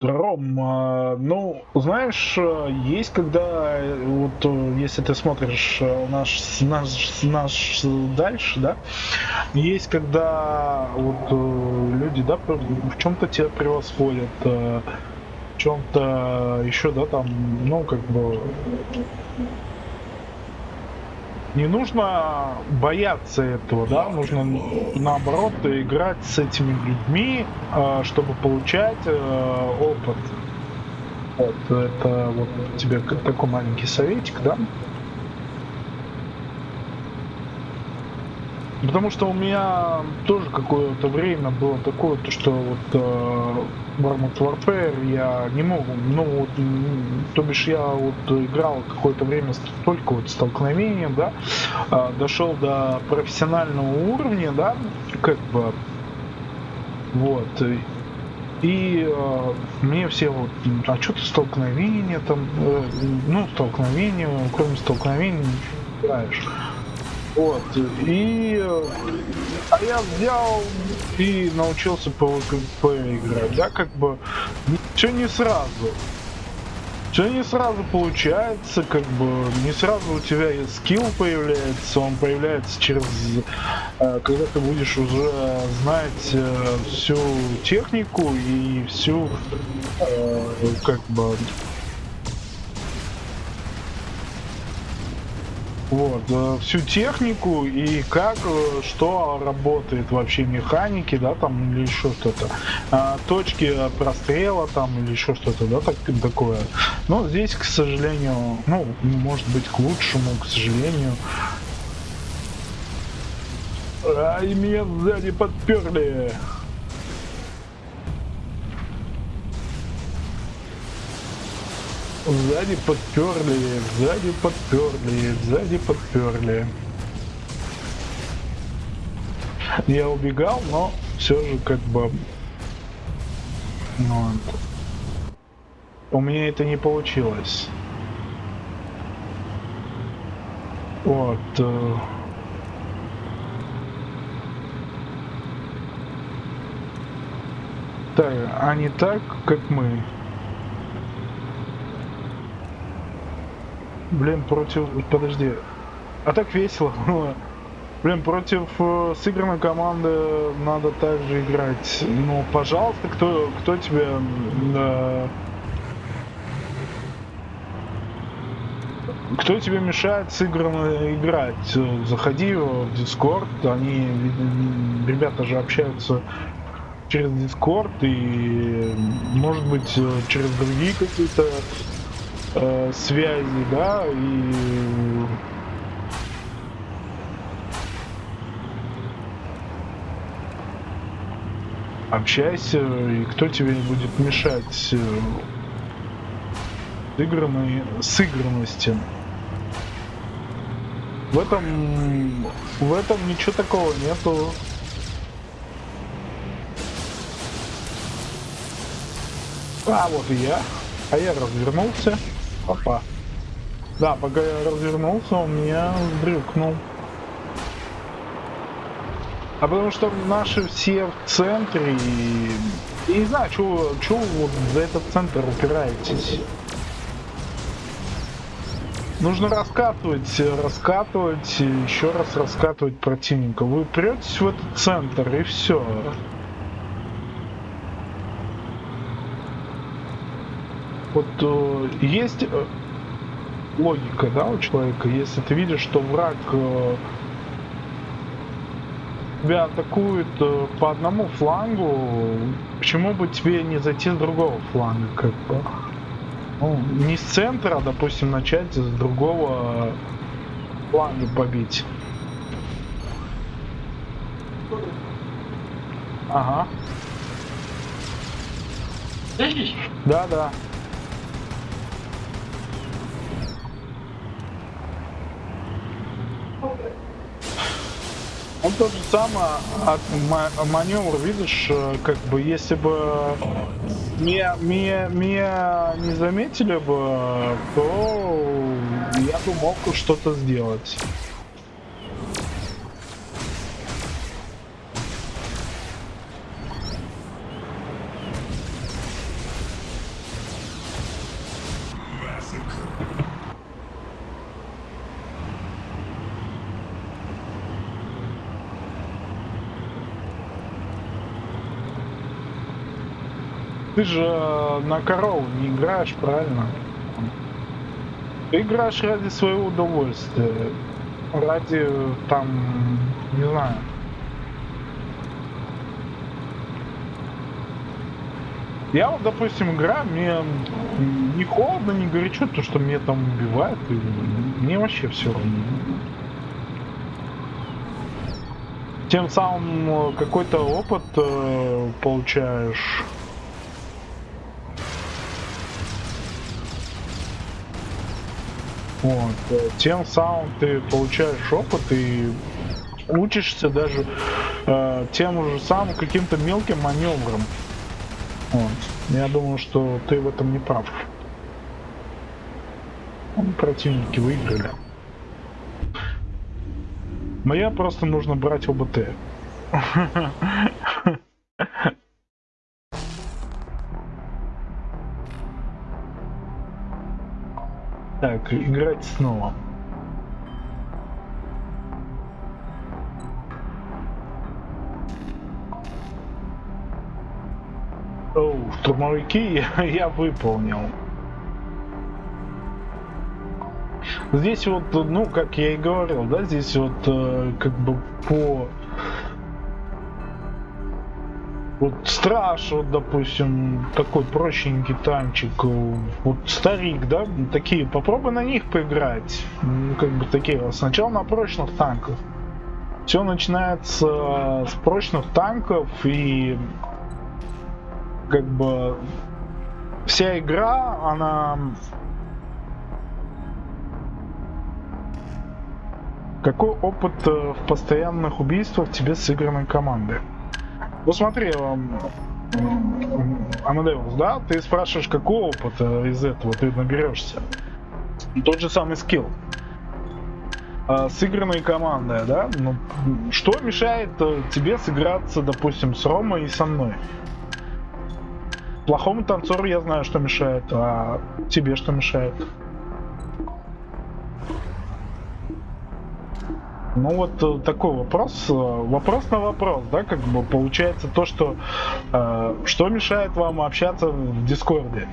Ром, а, ну, знаешь, есть когда, вот, если ты смотришь наш, наш, наш дальше, да, есть когда вот люди, да, в чем-то тебя превосходят, в чем-то еще, да, там, ну, как бы не нужно бояться этого, да, нужно наоборот играть с этими людьми, а, чтобы получать э, опыт. Вот, это вот тебе такой маленький советик, да. Потому что у меня тоже какое-то время было такое, то что вот э, Warmouth Warfare я не мог, ну вот, то бишь я вот играл какое-то время только вот столкновением, да, э, дошел до профессионального уровня, да, как бы, вот, и э, мне все вот, а что ты столкновение там, э, ну столкновение, кроме столкновений не играешь. Вот. И а я взял и научился по играть. Да, как бы все не сразу. Все не сразу получается, как бы не сразу у тебя скилл появляется, он появляется через, э, когда ты будешь уже знать э, всю технику и всю, э, как бы, вот, э, всю технику и как, э, что работает вообще механики, да, там, или еще что-то. А, точки прострела там, или еще что-то, да, так, такое. Но здесь, к сожалению, ну, может быть, к лучшему, к сожалению. Ай, меня сзади подперли. Сзади подперли, сзади подперли, сзади подперли. Я убегал, но все же как бы... Ну, у меня это не получилось. Вот. Э... Так, а не так, как мы. Блин, против... Подожди. А так весело было. Блин, против э, сыгранной команды надо также играть. Ну, пожалуйста, кто, кто тебе... Э, кто тебе мешает сыгранно играть? Заходи в Discord, они, ребята же общаются через Discord и, может быть, через другие какие-то э, связи, да, и общайся, и кто тебе будет мешать э, сыгранной, сыгранности. В этом, в этом ничего такого нету. А, вот и я. А я развернулся. Опа. Да, пока я развернулся, он меня дрюкнул. А потому что наши все в центре, и Я не знаю, что вот за этот центр упираетесь. Нужно раскатывать, раскатывать, еще раз раскатывать противника. Вы упретесь в этот центр и все. Вот э, есть э, логика, да, у человека. Если ты видишь, что враг э, тебя атакует э, по одному флангу, почему бы тебе не зайти с другого фланга, как бы? Ну, не с центра, а, допустим, начать с другого фланга побить. Ага. Да, да. Тот же самый маневр, видишь, э, как бы если бы меня, меня, меня не заметили бы, то я бы мог что-то сделать. Ты же на корову не играешь, правильно? Ты играешь ради своего удовольствия. Ради, там, не знаю. Я вот, допустим, играю, мне не холодно, не горячо, то, что мне там убивают, и мне вообще все равно. Тем самым э, какой-то опыт э, получаешь. Вот. Тем самым ты получаешь опыт и учишься даже э, тем же самым каким-то мелким маневром. Вот. Я думаю, что ты в этом не прав. Противники выиграли. Мне просто нужно брать ОБТ. Так, играть снова. Оу, штурмовики я, выполнил. Здесь вот, ну, как я и говорил, да, здесь вот э, как бы по вот страж, вот, допустим, такой прощенький танчик, вот старик, да, такие, попробуй на них поиграть, ну, как бы такие, сначала на прочных танках. Все начинается с прочных танков и как бы вся игра, она Какой опыт э, в постоянных убийствах тебе сыгранной команды? Ну смотри, Амадеус, да, ты спрашиваешь, какой опыт из этого ты наберешься. Тот же самый скилл. А, сыгранной командой, да? Ну, что мешает э, тебе сыграться, допустим, с Ромой и со мной? Плохому танцору я знаю, что мешает, а тебе что мешает? Ну вот э, такой вопрос, э, вопрос на вопрос, да, как бы получается то, что э, что мешает вам общаться в Дискорде?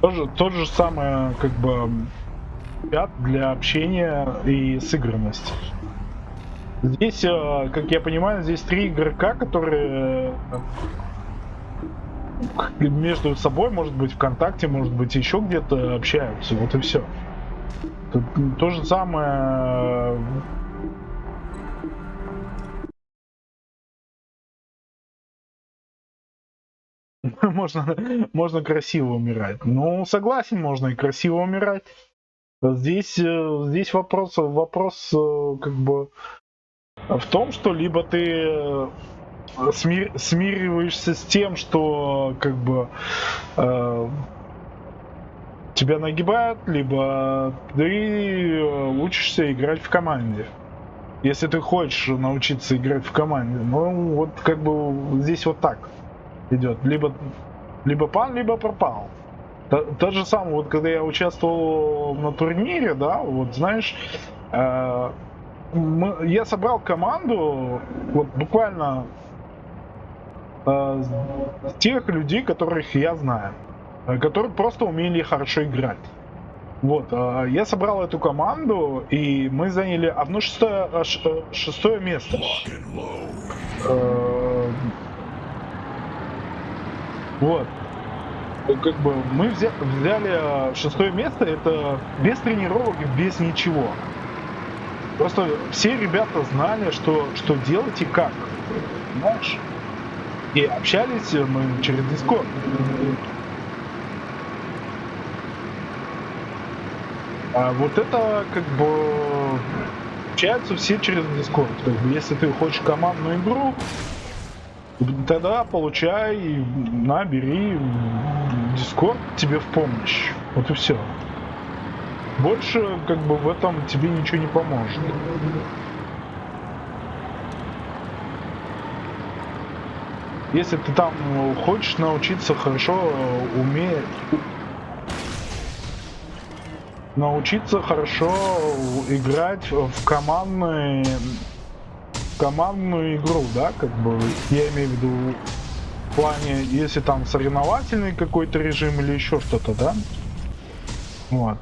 Тоже то же самое, как бы чат для общения и сыгранности. Здесь, э, как я понимаю, здесь три игрока, которые между собой, может быть, ВКонтакте, может быть, еще где-то общаются. Вот и все. То, же самое... можно, можно красиво умирать. Ну, согласен, можно и красиво умирать. Здесь, э, здесь вопрос, вопрос э, как бы в том, что либо ты э, смир, смириваешься с тем, что как бы тебя нагибают, либо ты э, учишься играть в команде. Если ты хочешь научиться играть в команде, ну вот как бы здесь вот так идет. Либо, либо пан, либо пропал. То, то же самое, вот когда я участвовал на турнире, да, вот знаешь, э, мы, я собрал команду, вот буквально э, тех людей, которых я знаю, которые просто умели хорошо играть. Вот, э, я собрал эту команду, и мы заняли одно шестое, э, э, шестое место. Э, Вот. Ну, Как бы мы взя- взяли э, шестое место, это без тренировок, без ничего. Просто все ребята знали, что, что делать и как. Понимаешь? И общались мы через Discord. А вот это как бы общаются все через Discord. Как бы, если ты хочешь командную игру, тогда получай, на, бери Discord тебе в помощь. Вот и все. Больше как бы в этом тебе ничего не поможет. Если ты там э, хочешь научиться хорошо э, уметь научиться хорошо играть в командные командную игру, да, как бы я имею в виду в плане, если там соревновательный какой-то режим или еще что-то, да? Вот.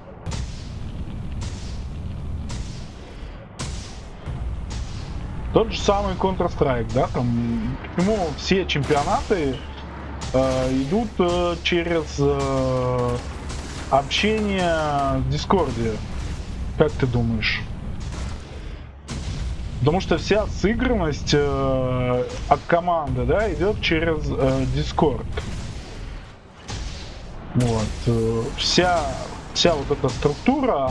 Тот же самый Counter-Strike, да, там, почему все чемпионаты э, идут э, через э, общение в Дискорде? Как ты думаешь? Потому что вся сыгранность э, от команды, да, идет через э, Discord. Вот. э, вся, вся вот эта структура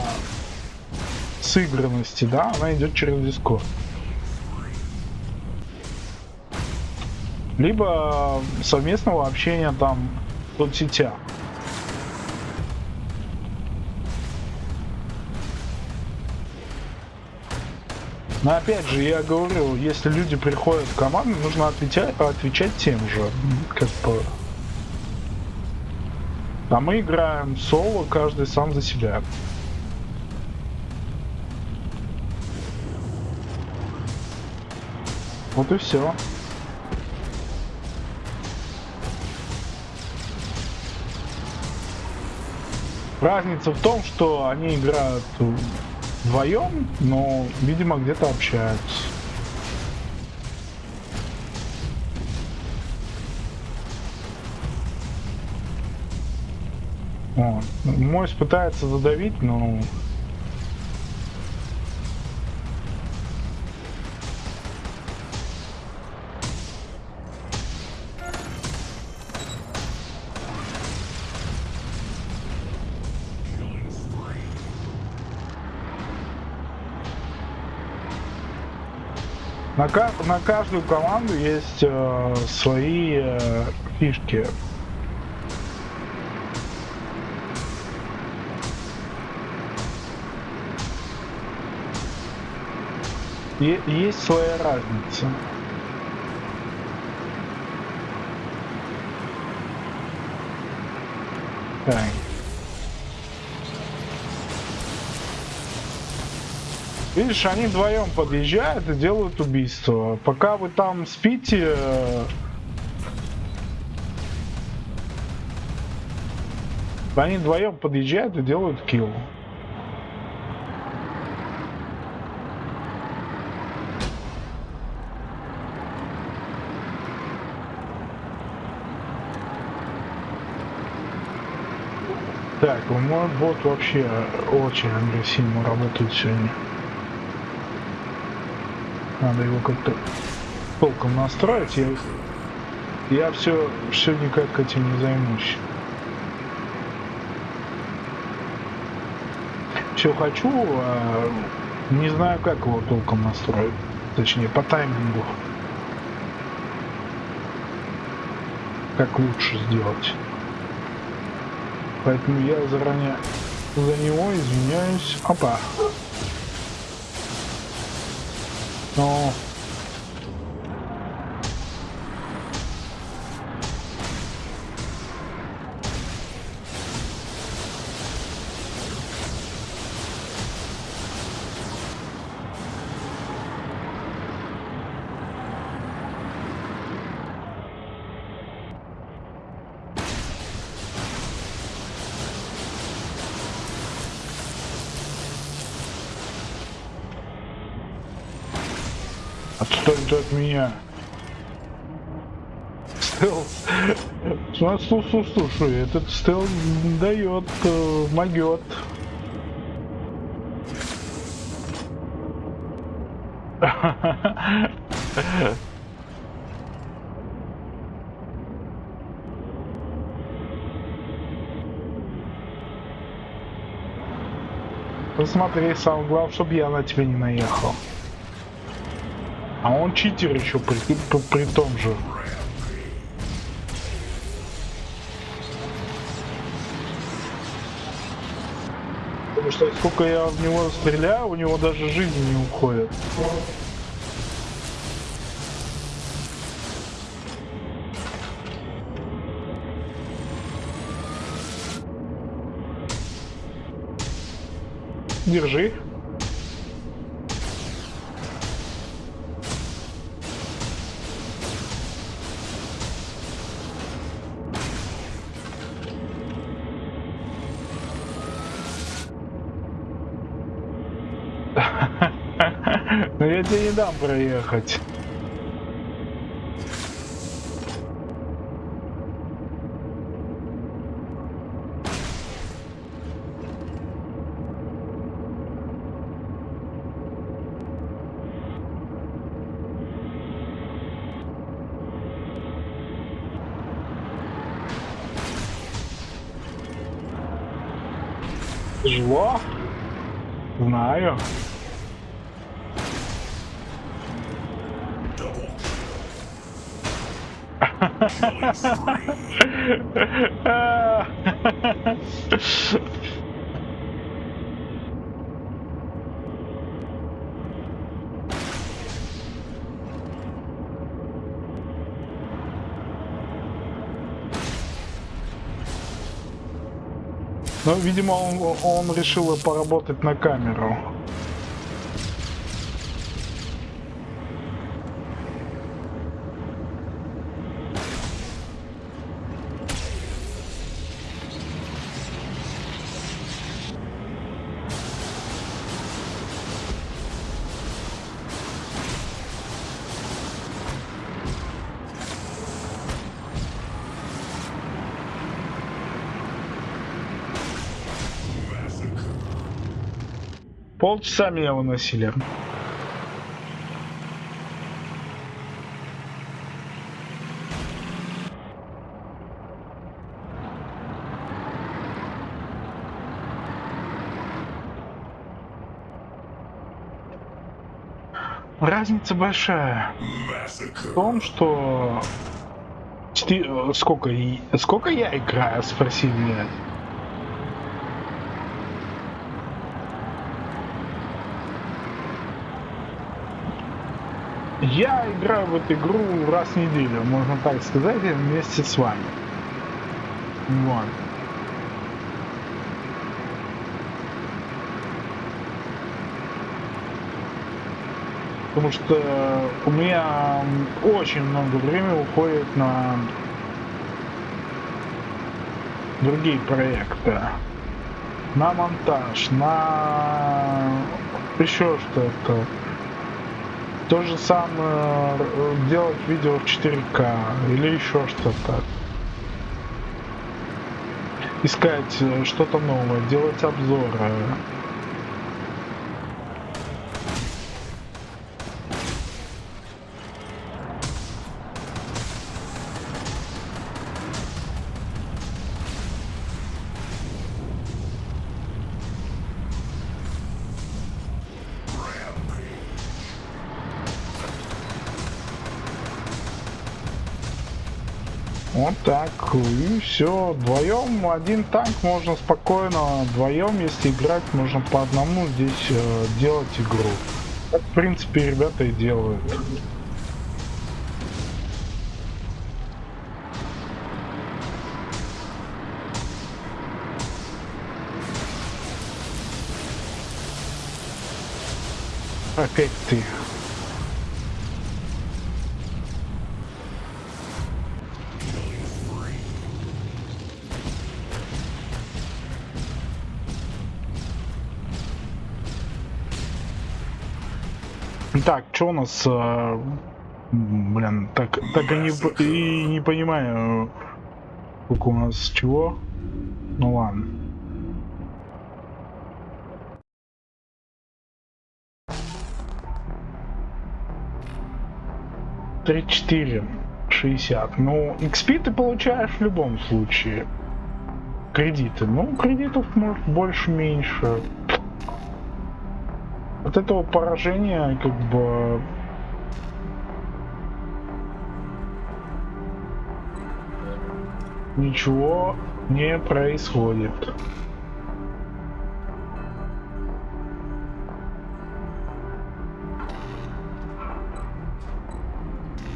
сыгранности, да, она идет через Discord. Либо совместного общения там в соцсетях. Но опять же, я говорю, если люди приходят в команду, нужно отвечать, отвечать тем же. Как бы. А мы играем соло, каждый сам за себя. Вот и все. Разница в том, что они играют вдвоем, но, видимо, где-то общаются. Вот. Мойс пытается задавить, но... На, на каждую команду есть э, свои э, фишки. Е- есть своя разница. Так. Видишь, они вдвоем подъезжают и делают убийство. Пока вы там спите... э, Они вдвоем подъезжают и делают килл. Так, мой бот вообще очень агрессивно работает сегодня. Надо его как-то толком настроить. Я, я все, все никак этим не займусь. Все хочу, а не знаю, как его толком настроить. Точнее, по таймингу. Как лучше сделать. Поэтому я заранее за него извиняюсь. Опа. Ну, меня. Стелс. Ну, Слушай, слушай, этот стелс дает, э, могет. Посмотри, сам главное, чтобы я на тебя не наехал. А он читер еще при, при, при том же. Потому что сколько я в него стреляю, у него даже жизнь не уходит. Держи. Дам проехать. Тяжело? Знаю. Ну, видимо, он, он решил поработать на камеру. Полчаса меня выносили. Разница большая в том, что э, сколько сколько я играю, спросили меня. Я играю в эту игру раз в неделю, можно так сказать, вместе с вами. Вот. Потому что у меня очень много времени уходит на другие проекты. На монтаж, на еще что-то. То же самое э, делать видео в 4К или еще что-то. Искать э, что-то новое, делать обзоры. Вот так, и все. Вдвоем один танк можно спокойно, вдвоем, если играть, можно по одному здесь э, делать игру. Так, в принципе, ребята и делают. Опять ты. Что у нас, э, блин, так, так и не, и не понимаю, сколько у нас чего. Ну ладно. Три четыре шестьдесят. Ну, XP ты получаешь в любом случае. Кредиты. Ну, кредитов может больше, меньше. От этого поражения как бы ничего не происходит.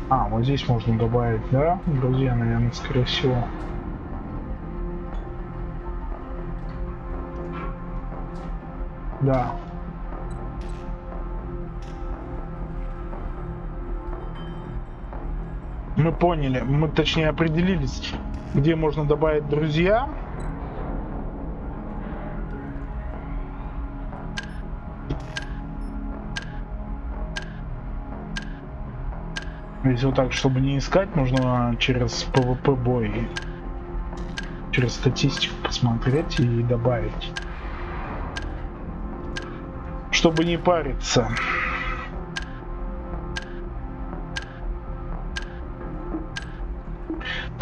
А, вот здесь можно добавить, да, друзья, наверное, скорее всего. Да. Мы поняли, мы точнее определились, где можно добавить друзья. Если вот так, чтобы не искать, нужно через PvP бой, через статистику посмотреть и добавить. Чтобы не париться.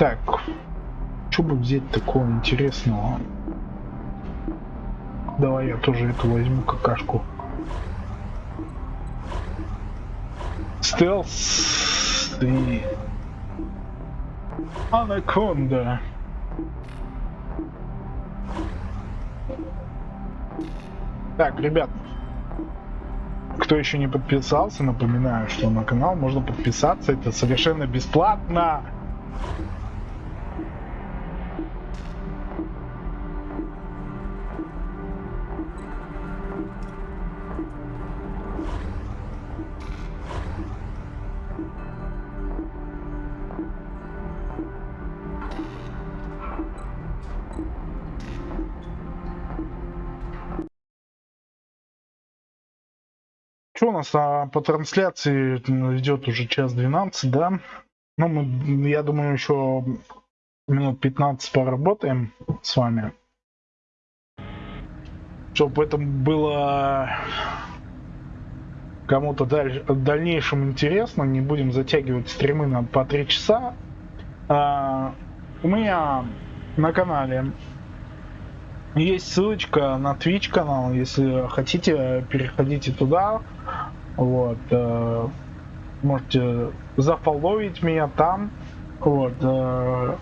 Так, что бы взять такого интересного? Давай я тоже эту возьму какашку. Стелс и Анаконда. Так, ребят, кто еще не подписался, напоминаю, что на канал можно подписаться, это совершенно бесплатно. Что у нас а, по трансляции идет уже час 12, да? Ну, мы, я думаю, еще минут 15 поработаем с вами. Чтобы это было кому-то в дальнейшем интересно, не будем затягивать стримы на по 3 часа. А, у меня на канале есть ссылочка на Twitch канал, если хотите, переходите туда. Вот. э, можете зафолловить меня там. Вот. э,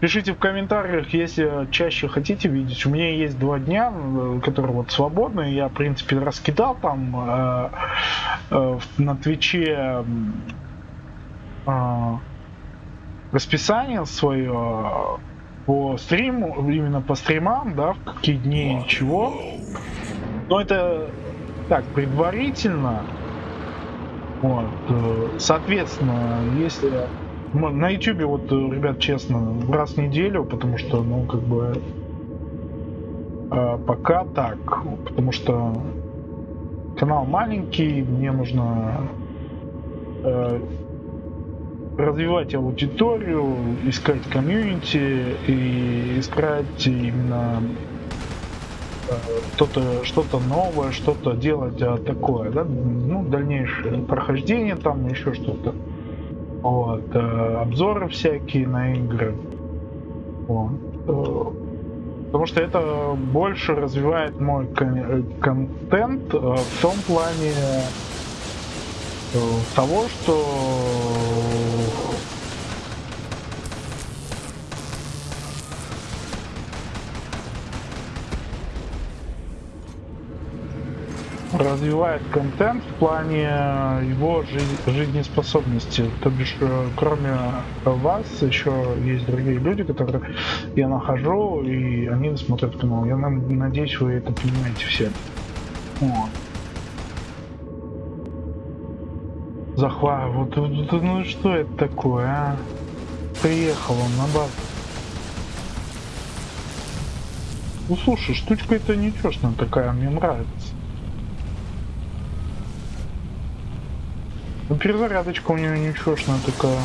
Пишите в комментариях, если чаще хотите видеть. У меня есть два дня, э, которые вот свободные. Я, в принципе, раскидал там э, на Твиче расписание свое по стриму, именно по стримам, да, в какие дни и чего. Но это так, предварительно. Вот, э, соответственно, если на YouTube, вот, э, ребят, честно, раз в неделю, потому что, ну, как бы, э, пока так, потому что канал маленький, мне нужно развивать аудиторию, искать комьюнити и искать именно э, что-то что-то новое, что-то делать а, такое, да, ну дальнейшее прохождение там еще что-то, вот э, обзоры всякие на игры, вот. э, потому что это больше развивает мой кон- контент в том плане того, что развивает контент в плане его жи- жизнеспособности. То бишь, э, кроме вас, еще есть другие люди, которые я нахожу, и они смотрят канал. Я надеюсь, вы это понимаете все. Вот. Захват, вот, вот- ну что это такое, а? Приехал он на базу. Ну слушай, штучка это нечестная такая, мне нравится. Ну, перезарядочка у нее нечестная такая.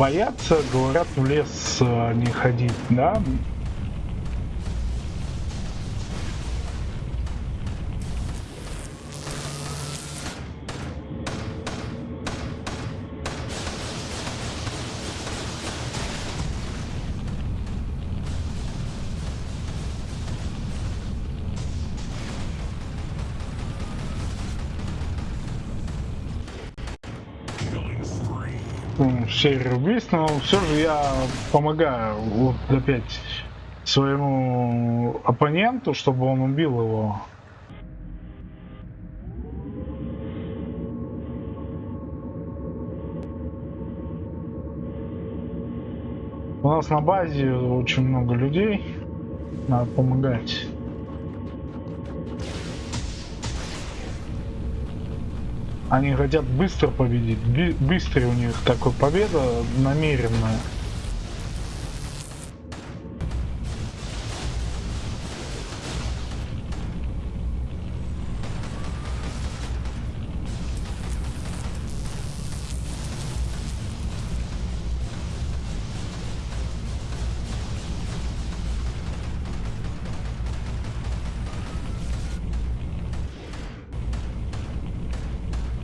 Боятся, говорят, в лес э, не ходить, да? Серию убийств, но все же я помогаю вот опять своему оппоненту, чтобы он убил его. У нас на базе очень много людей, надо помогать. Они хотят быстро победить. Би- у них такой победа намеренная.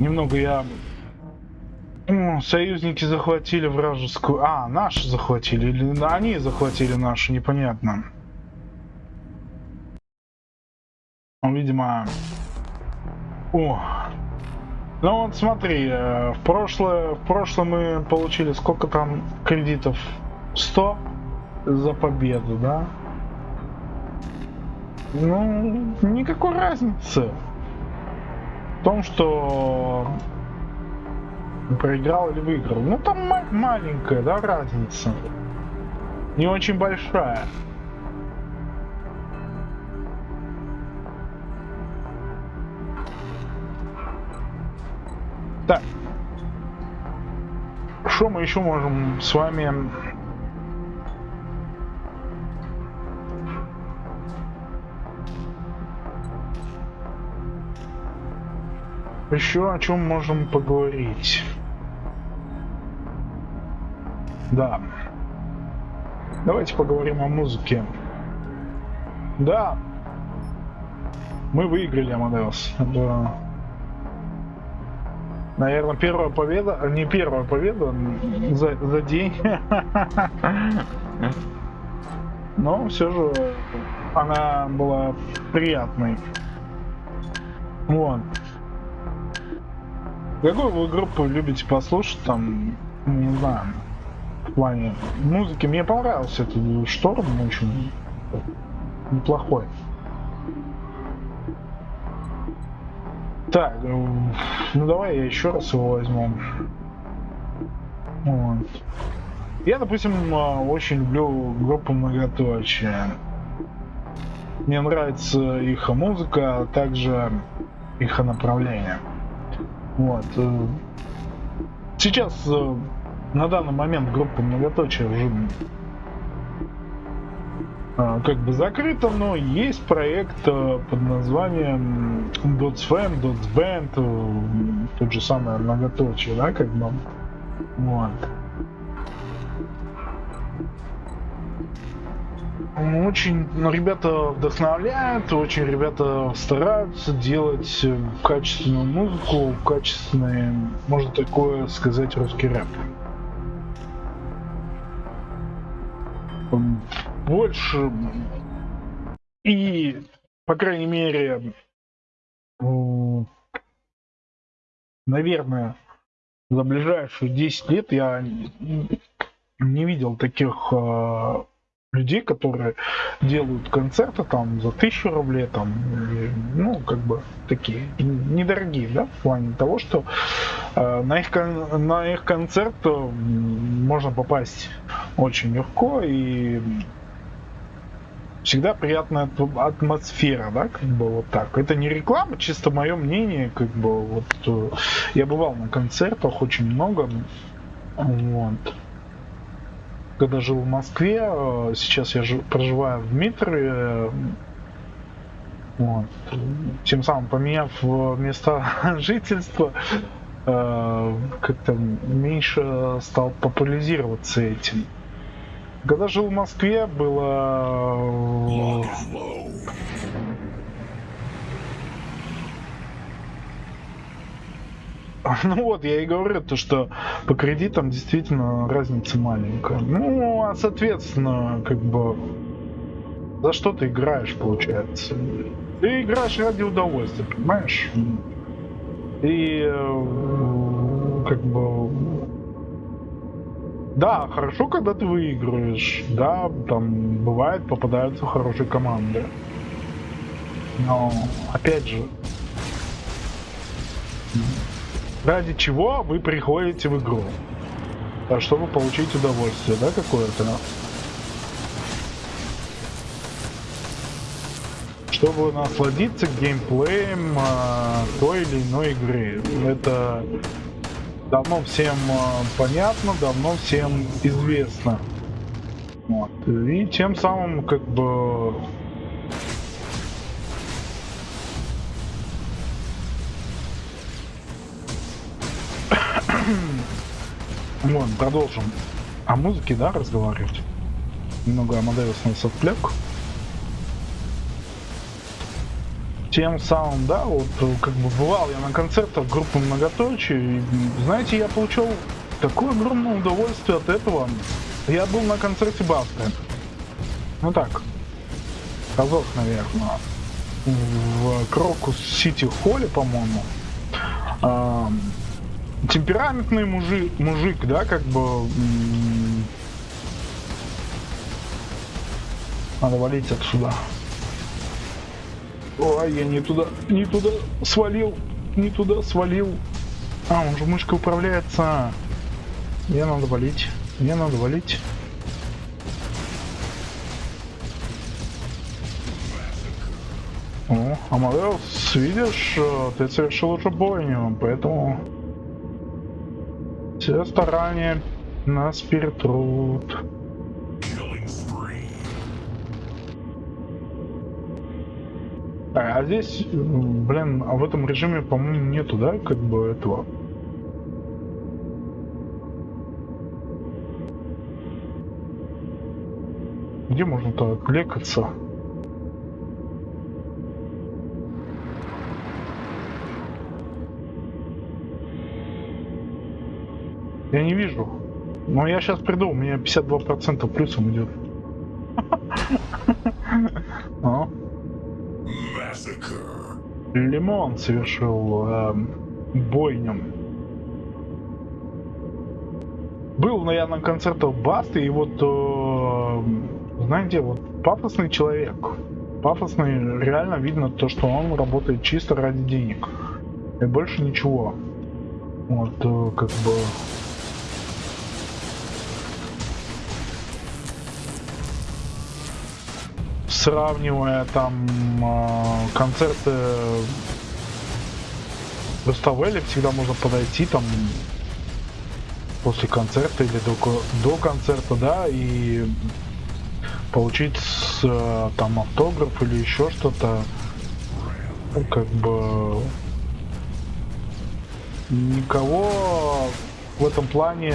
Немного я... М, Союзники захватили вражескую... А, наши захватили. Или они захватили нашу, непонятно. Ну, видимо... О! Ну вот смотри, э, в прошлое, в прошлом мы получили сколько там кредитов? 100 за победу, да? Ну, никакой разницы том, что проиграл или выиграл. Ну там ма- маленькая, да, разница. Не очень большая. Так. Что мы еще можем с вами... Еще о чем можем поговорить? Да. Давайте поговорим о музыке. Да. Мы выиграли Амадеус. Это, наверное, первая победа, не первая победа за, за день. Но все же она была приятной. Вот. Какую вы группу любите послушать там, не знаю, в плане музыки? Мне понравился этот шторм очень неплохой. Так, э, ну давай я еще раз его возьму. Вот. Я, допустим, э, очень люблю группу Многоточие. Мне нравится их музыка, а также их направление. Вот. э, Сейчас э, на данный момент группа многоточие уже э, как бы закрыта, но есть проект под названием DotsFam, DotsBand, э, тот же самый многоточие, да, как бы. Вот. Очень ну, ребята вдохновляют, очень ребята стараются делать качественную музыку, качественный, можно такое сказать, русский рэп. Больше и, по крайней мере, наверное, за ближайшие 10 лет я не видел таких э, людей, которые делают концерты там за тысячу рублей, там, ну, как бы такие недорогие, да, в плане того, что э, на, их, на их концерт э, можно попасть очень легко и всегда приятная атмосфера, да, как бы вот так. Это не реклама, чисто мое мнение, как бы вот э, я бывал на концертах очень много, вот когда жил в Москве, э, сейчас я жив, проживаю в Дмитрове, э, вот. Тем самым поменяв места жительства, э, как-то меньше стал популяризироваться этим. Когда жил в Москве, было Ну вот, я и говорю, то, что по кредитам действительно разница маленькая. Ну, а соответственно, как бы, за что ты играешь, получается? Ты играешь ради удовольствия, понимаешь? И э, как бы да, хорошо, когда ты выигрываешь. Да, там бывает, попадаются хорошие команды. Но, опять же, ради чего вы приходите в игру. А чтобы получить удовольствие, да, какое-то? Чтобы насладиться геймплеем а, той или иной игры. Это давно всем а, понятно, давно всем известно. Вот. И тем самым как бы Ладно, продолжим. О музыке, да, разговаривать? Немного Амадеус нас отвлек. Тем самым, да, вот как бы бывал я на концертах группы Многоточие, и, знаете, я получил такое огромное удовольствие от этого. Я был на концерте Басты. Ну так, разок, наверное, в Крокус Сити Холле, по-моему темпераментный мужик, мужик, да, как бы... Надо валить отсюда. Ой, я не туда, не туда свалил, не туда свалил. А, он же мышкой управляется. Мне надо валить, мне надо валить. О, Амадеус, видишь, э, ты совершил уже бойню, поэтому все старания нас перетрут. А, а здесь, блин, а в этом режиме, по-моему, нету, да, как бы этого. Где можно-то отвлекаться? Я не вижу. Но я сейчас приду, у меня 52% плюсом идет. А? Лимон совершил э, бойню. Был, но я на концертах Басты, и вот, э, знаете, вот пафосный человек. Пафосный, реально видно то, что он работает чисто ради денег. И больше ничего. Вот, э, как бы... сравнивая там э, концерты в Руставеле, всегда можно подойти там после концерта или до, до концерта, да, и получить э, там автограф или еще что-то, ну, как бы никого в этом плане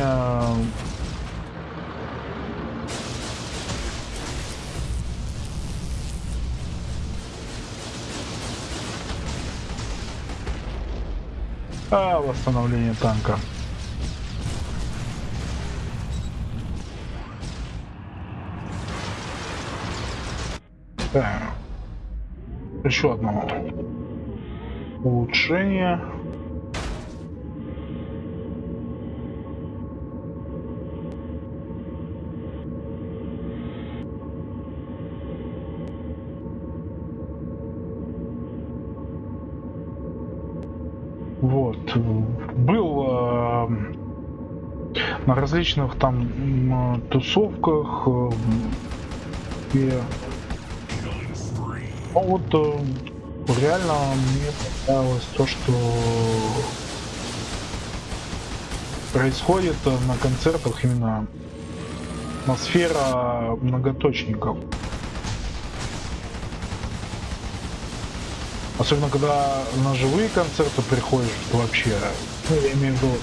А, восстановление танка. Так. Еще одно улучшение. Различных там тусовках, э, где... Ну вот э, реально мне понравилось то, что происходит э, на концертах именно атмосфера многоточников. Особенно когда на живые концерты приходишь вообще. Ну, я имею в виду,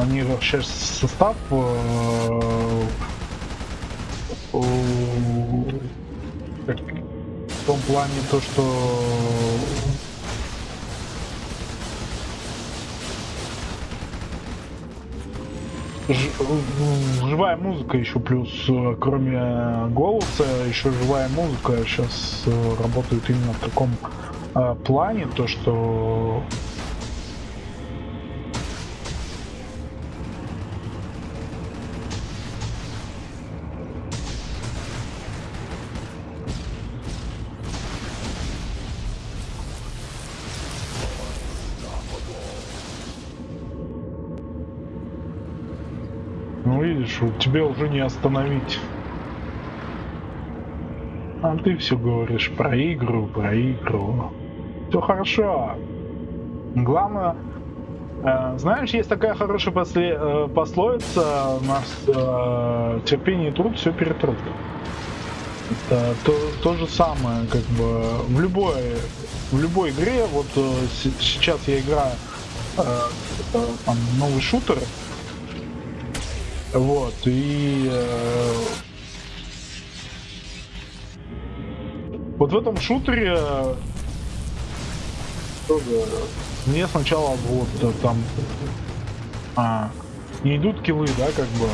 они вообще состав э, э, в том плане то, что живая музыка еще плюс, э, кроме голоса, еще живая музыка сейчас работает именно в таком э, плане, то что тебе уже не остановить. А ты все говоришь про игру, про игру. Все хорошо. Главное, э, знаешь, есть такая хорошая после, э, пословица, у нас э, терпение и труд все перетрут. Это то, то же самое, как бы в любой, в любой игре, вот э, сейчас я играю э, э, там, новый шутер, вот, и э, вот в этом шутере э, мне сначала вот э, там а, не идут киллы, да, как бы.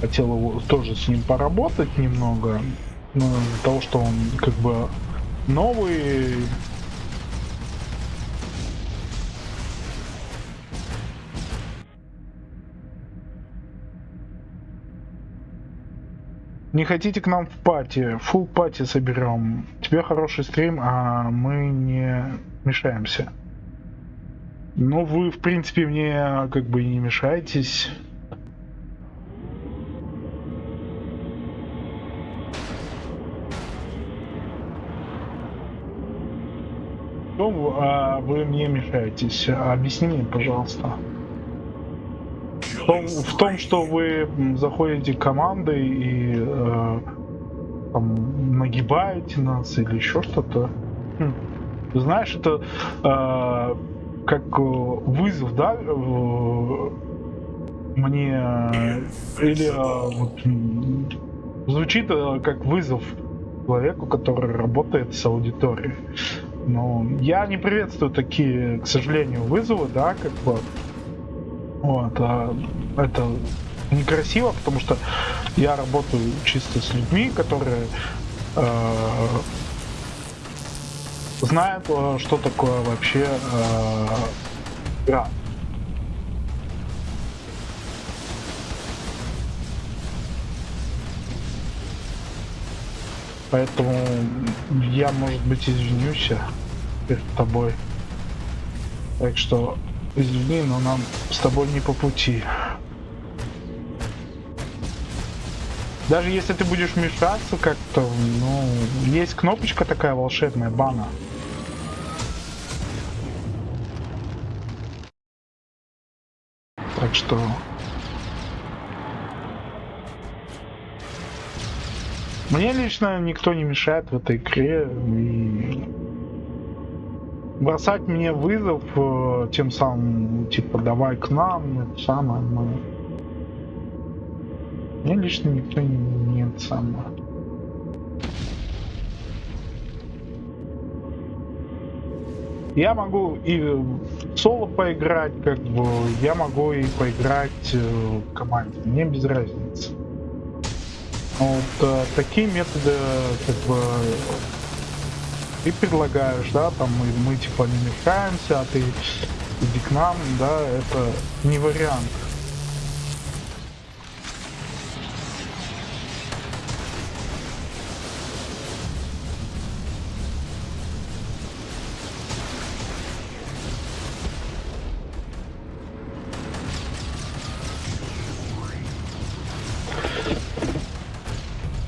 Хотел его тоже с ним поработать немного, ну, того, что он как бы новый, Не хотите к нам в пати? Фул пати соберем. Тебе хороший стрим, а мы не мешаемся. Ну, вы, в принципе, мне как бы и не мешаетесь. Ну, а вы мне мешаетесь. Объясни мне, пожалуйста. В том, в том, что вы заходите командой и э, там, нагибаете нас или еще что-то. Хм. Знаешь, это э, как э, вызов, да, э, мне э, или э, вот, звучит э, как вызов человеку, который работает с аудиторией. Но я не приветствую такие, к сожалению, вызовы, да, как бы. Вот, а это некрасиво, потому что я работаю чисто с людьми, которые э, знают, э, что такое вообще э, игра. Поэтому я, может быть, извинюсь перед тобой. Так что извини, но нам с тобой не по пути. Даже если ты будешь мешаться как-то, ну, есть кнопочка такая волшебная, бана. Так что... Мне лично никто не мешает в этой игре и бросать мне вызов э, тем самым, типа, давай к нам, самое, мы... Мне лично никто не, не это самое. Я могу и соло поиграть, как бы, я могу и поиграть э, в команде, мне без разницы. Вот э, такие методы, как бы, ты предлагаешь, да, там мы, мы типа не мешаемся, а ты иди к нам, да, это не вариант.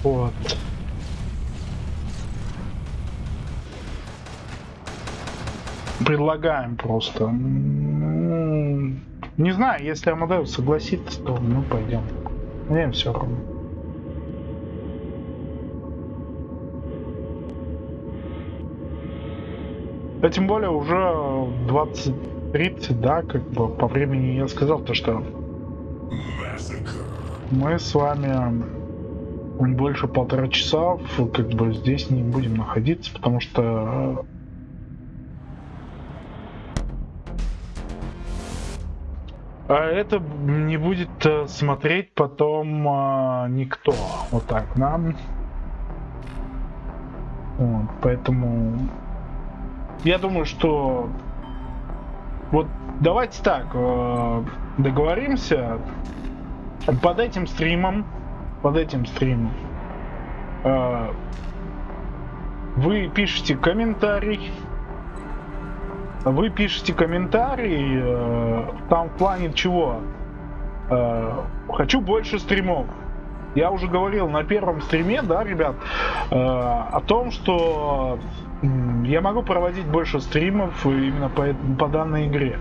Вот. Предлагаем просто. Не знаю, если Амадеус согласится, то мы пойдем. Мне все равно. А тем более уже 20.30, да, как бы по времени я сказал то, что мы с вами больше полтора часа как бы здесь не будем находиться, потому что а это не будет э, смотреть потом а, никто. Вот так нам. Вот, поэтому я думаю, что вот давайте так э, договоримся под этим стримом, под этим стримом э, вы пишете комментарий, вы пишете комментарий, э, там в плане чего? Э, хочу больше стримов. Я уже говорил на первом стриме, да, ребят, э, о том, что я могу проводить больше стримов именно по, по данной игре.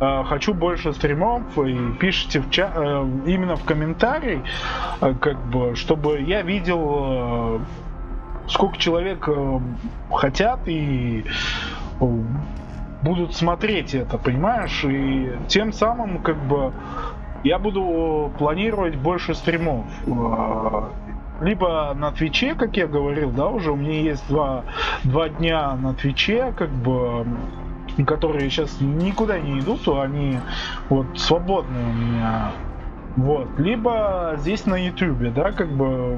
Э, хочу больше стримов и пишите в ча- э, именно в комментарий, э, как бы, чтобы я видел, сколько человек хотят и будут смотреть это, понимаешь? И тем самым, как бы, я буду планировать больше стримов. Э, Либо на Твиче, как я говорил, да, уже у меня есть два, два дня на Твиче, как бы, которые сейчас никуда не идут, а они вот свободные у меня. Вот. Либо здесь на Ютубе, да, как бы.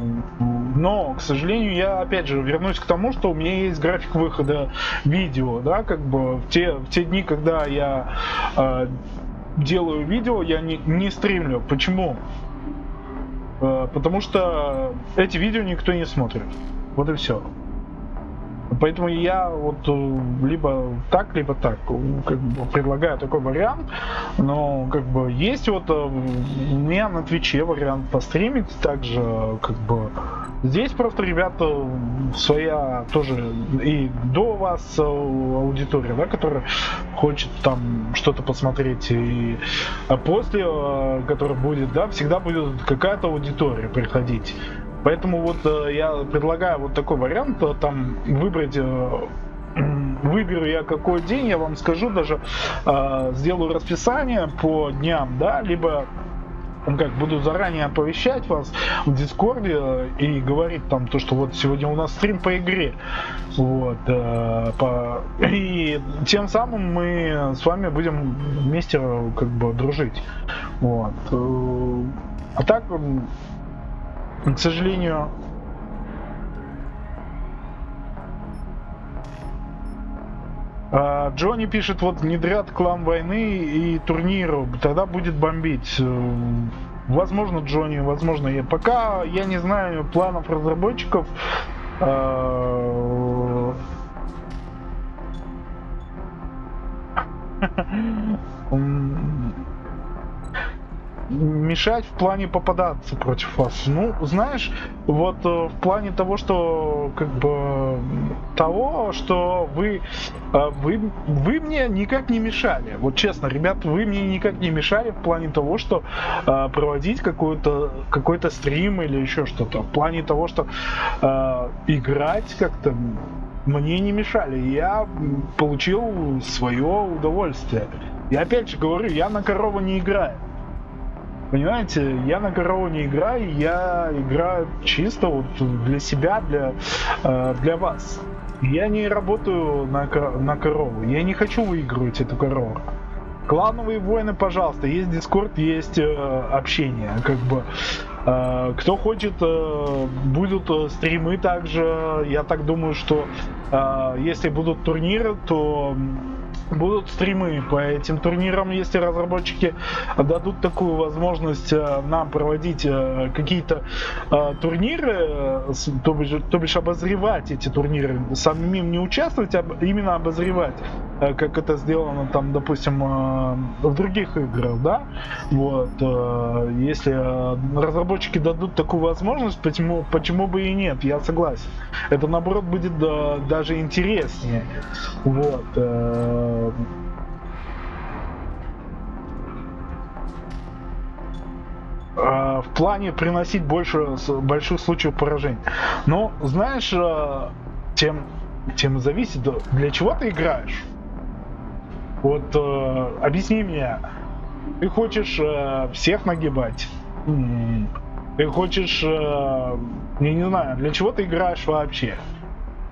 Но, к сожалению, я опять же вернусь к тому, что у меня есть график выхода видео, да, как бы в те, в те дни, когда я э, делаю видео, я не, не стримлю. Почему? Э, потому что эти видео никто не смотрит. Вот и все. Поэтому я вот э, либо так, либо так э, как бы предлагаю такой вариант. Но как бы есть вот э, у меня на Твиче вариант постримить также как бы здесь просто ребята своя тоже и до вас аудитория, да, которая хочет там что-то посмотреть и а после, которая будет, да, всегда будет какая-то аудитория приходить. Поэтому вот э, я предлагаю вот такой вариант, э, там выбрать э, Выберу я какой день, я вам скажу даже, э, сделаю расписание по дням, да, либо ну, как буду заранее оповещать вас в Дискорде э, и говорить там то, что вот сегодня у нас стрим по игре, вот, э, по... и тем самым мы с вами будем вместе э, как бы дружить, вот. А так, к сожалению, А, Джонни пишет, вот внедрят клан войны и турниру, тогда будет бомбить. Э, Возможно, Джонни, возможно, я. Пока я не знаю планов разработчиков. мешать в плане попадаться против вас. Ну, знаешь, вот э, в плане того, что как бы того, что вы э, вы вы мне никак не мешали. Вот честно, ребят, вы мне никак не мешали в плане того, что э, проводить какой-то какой-то стрим или еще что-то. В плане того, что играть как-то мне не мешали. Я получил свое удовольствие. И опять же говорю, я на корову не играю. Понимаете, я на корову не играю, я играю чисто вот для себя, для, э, для вас. Я не работаю на, на корову. Я не хочу выигрывать эту корову. Клановые войны, пожалуйста. Есть дискорд, есть э, общение. Как бы э, кто хочет, э, будут э, стримы также. Я так думаю, что э, если будут турниры, то будут стримы по этим турнирам, если разработчики дадут такую возможность э, нам проводить э, какие-то э, турниры, то бишь, то бишь обозревать эти турниры, самим не участвовать, а именно обозревать, как это сделано там, допустим, в других играх, да, вот, если разработчики дадут такую возможность, почему, почему бы и нет, я согласен. Это наоборот будет даже интереснее, вот. Э, э, в плане приносить больше больших случаев поражений. Но знаешь, э, тем, тем зависит, для чего ты играешь. Вот э, объясни мне, ты хочешь э, всех нагибать? М, Ты хочешь, э, я не знаю, для чего ты играешь вообще?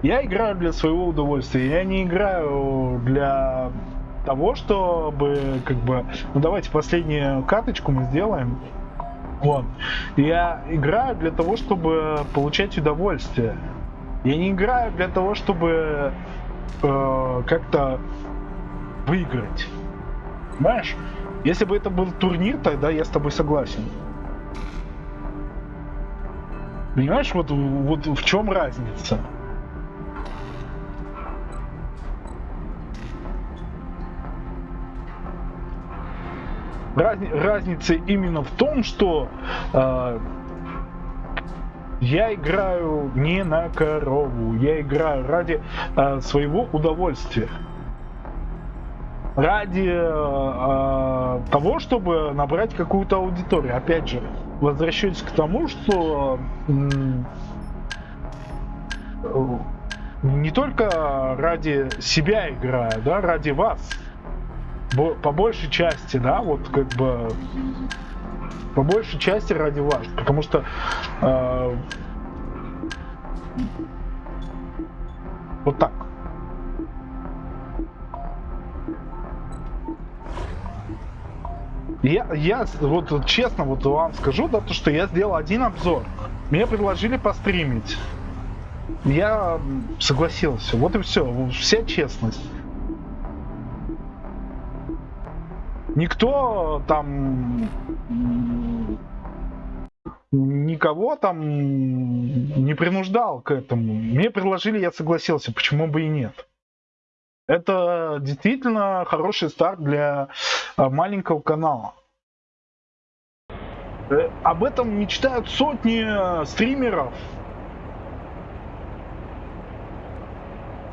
Я играю для своего удовольствия. Я не играю для того, чтобы как бы, ну давайте последнюю каточку мы сделаем. Вот. Я играю для того, чтобы получать удовольствие. Я не играю для того, чтобы э, как-то выиграть. Понимаешь? Если бы это был турнир, тогда я с тобой согласен. Понимаешь, вот, вот в чем разница? Разни- разница именно в том, что э, я играю не на корову, я играю ради э, своего удовольствия. Ради э, того, чтобы набрать какую-то аудиторию. Опять же, возвращаюсь к тому, что э, не только ради себя играю, да, ради вас. По большей части, да, вот как бы по большей части ради вас, потому что э, вот так. Я, я вот честно вот вам скажу, да, то, что я сделал один обзор. Мне предложили постримить. Я согласился. Вот и все. Вся честность. Никто там никого там не принуждал к этому. Мне предложили, я согласился. Почему бы и нет? Это действительно хороший старт для а, маленького канала. Э, Об этом мечтают сотни э, стримеров.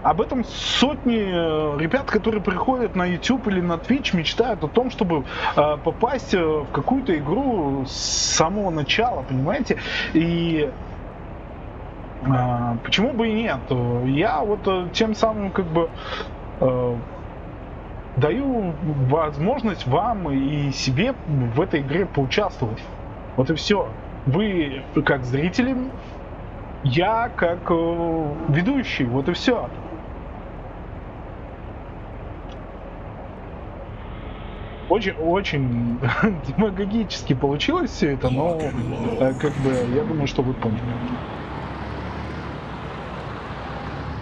Об этом сотни э, ребят, которые приходят на YouTube или на Twitch, мечтают о том, чтобы э, попасть э, в какую-то игру с самого начала, понимаете? И почему бы и нет? Я вот тем самым как бы даю возможность вам и себе в этой игре поучаствовать. Вот и все. Вы как зрители, я как ведущий. Вот и все. Очень, очень демагогически получилось все это, но э, как бы я думаю, что вы поняли.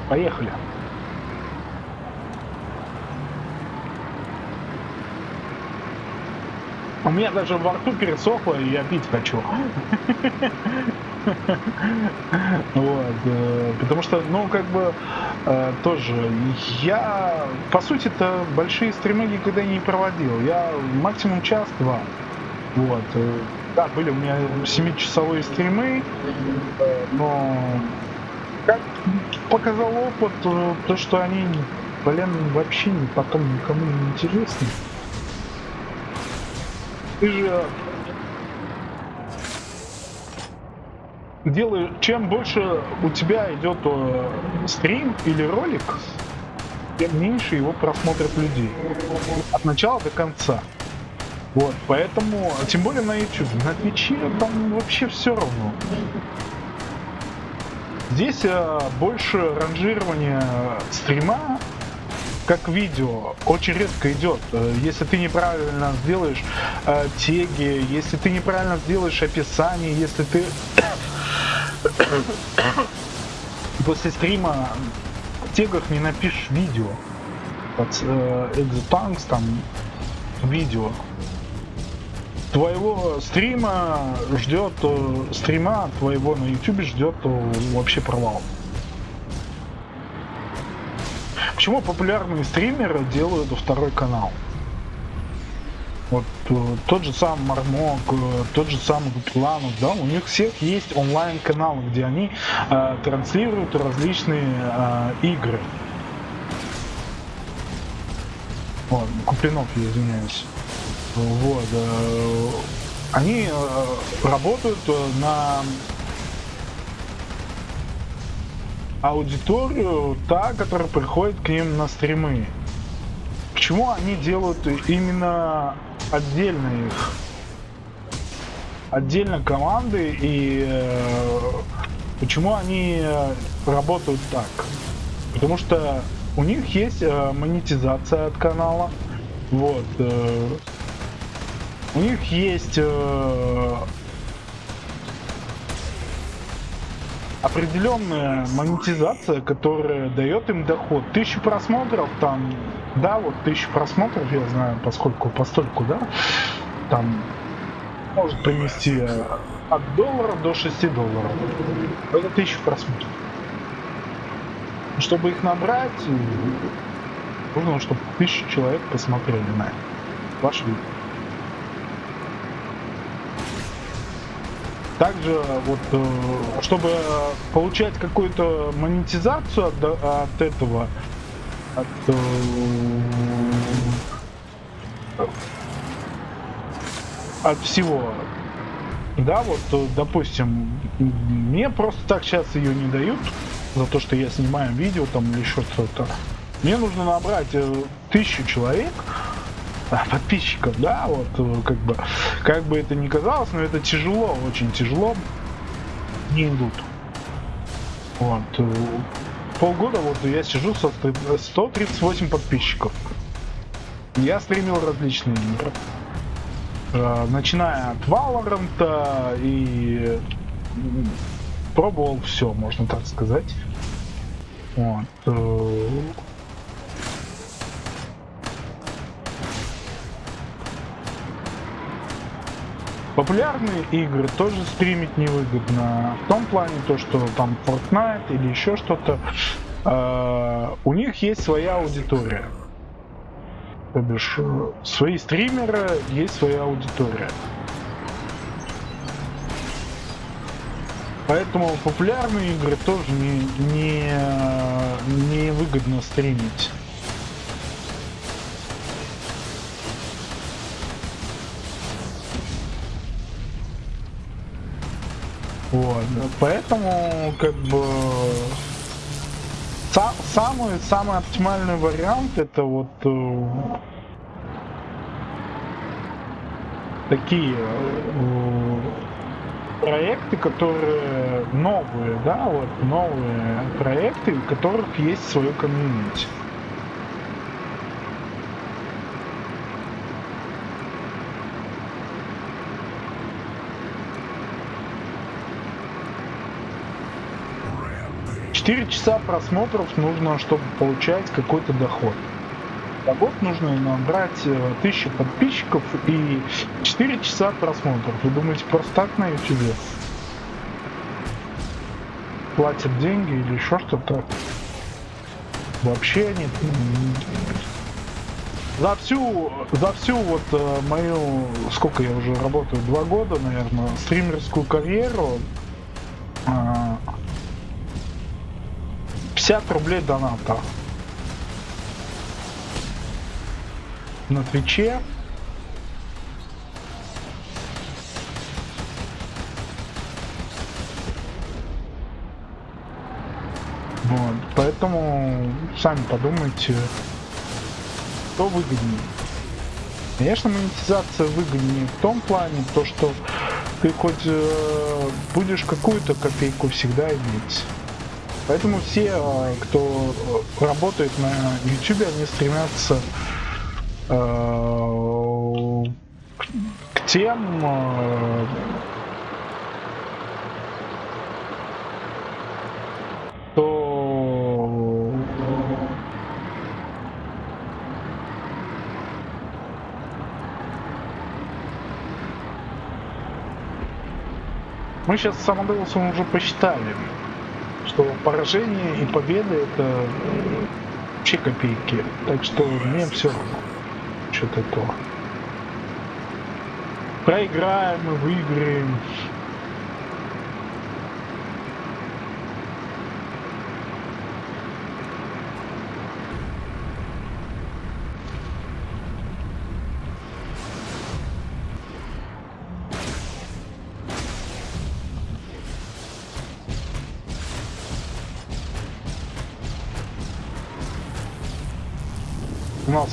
Поехали. У меня даже во рту пересохло, и я пить хочу. Вот, э, потому что, ну, как бы, э, тоже, я, по сути то большие стримы никогда не проводил. Я максимум час-два. Вот. э, Да, были у меня 7-часовые стримы, но как показал опыт, то, что они, блин, вообще потом никому не интересны. Ты же делаешь, чем больше у тебя идет э, стрим или ролик, тем меньше его просмотрят людей. От начала до конца. Вот, поэтому, тем более на YouTube, на Твиче там вообще все равно. Здесь э, больше ранжирования стрима как видео очень редко идет. Э, если ты неправильно сделаешь э, теги, если ты неправильно сделаешь описание, если ты после стрима в тегах не напишешь видео. Под э, там видео. Твоего стрима ждет, э, стрима твоего на YouTube ждет э, вообще провал. Почему популярные стримеры делают второй канал? Тот же сам Мармок, э, тот же самый Гупланов, да, у них всех есть онлайн-каналы, где они э, транслируют различные э, игры. Вот, Куплинов, я извиняюсь. Вот. Э, они э, работают э, на аудиторию, та, которая приходит к ним на стримы. Почему они делают именно отдельно их? Отдельно команды и э, почему они э, работают так? Потому что у них есть э, монетизация от канала. Вот. Э, у них есть э, определенная монетизация, которая дает им доход. Тысячу просмотров там, да, вот тысячу просмотров, я знаю, поскольку постольку, да, там может принести от доллара до 6 долларов. Это тысяча просмотров. Чтобы их набрать, нужно, чтобы тысячу человек посмотрели на ваш видео. Также вот, э, чтобы получать какую-то монетизацию от, от этого, от, э, от всего, да, вот, э, допустим, мне просто так сейчас ее не дают за то, что я снимаю видео там или еще что-то. Мне нужно набрать тысячу человек, подписчиков, да, вот э, как бы, как бы это ни казалось, но это тяжело, очень тяжело, не идут. Вот. Э, полгода вот я сижу со 138 подписчиков. Я стримил различные игры. Э, начиная от Valorant и пробовал все, можно так сказать. Вот. Популярные игры тоже стримить невыгодно. В том плане, то, что там Fortnite или еще что-то, э, у них есть своя аудитория. То бишь, э, свои стримеры, есть своя аудитория. Поэтому популярные игры тоже не, не, не выгодно стримить. Вот. Поэтому, как бы, сам, самый, самый оптимальный вариант это вот э, такие э, проекты, которые новые, да, вот новые проекты, у которых есть свое комьюнити. 4 часа просмотров нужно, чтобы получать какой-то доход. За год нужно набрать 1000 э, подписчиков и 4 часа просмотров. Вы думаете, просто так на YouTube? Платят деньги или еще что-то? Вообще нет. За всю, за всю вот э, мою, сколько я уже работаю, два года, наверное, стримерскую карьеру, э, 50 рублей доната. На Твиче. Вот, поэтому сами подумайте, что выгоднее. Конечно, монетизация выгоднее в том плане, то что ты хоть э, будешь какую-то копейку всегда иметь. Поэтому все, э, кто работает на YouTube, они стремятся э, к тем э, то мы сейчас с Самоделсом уже посчитали, что поражение и победа это вообще копейки. Так что мне все равно. Что-то то. Проиграем выиграем.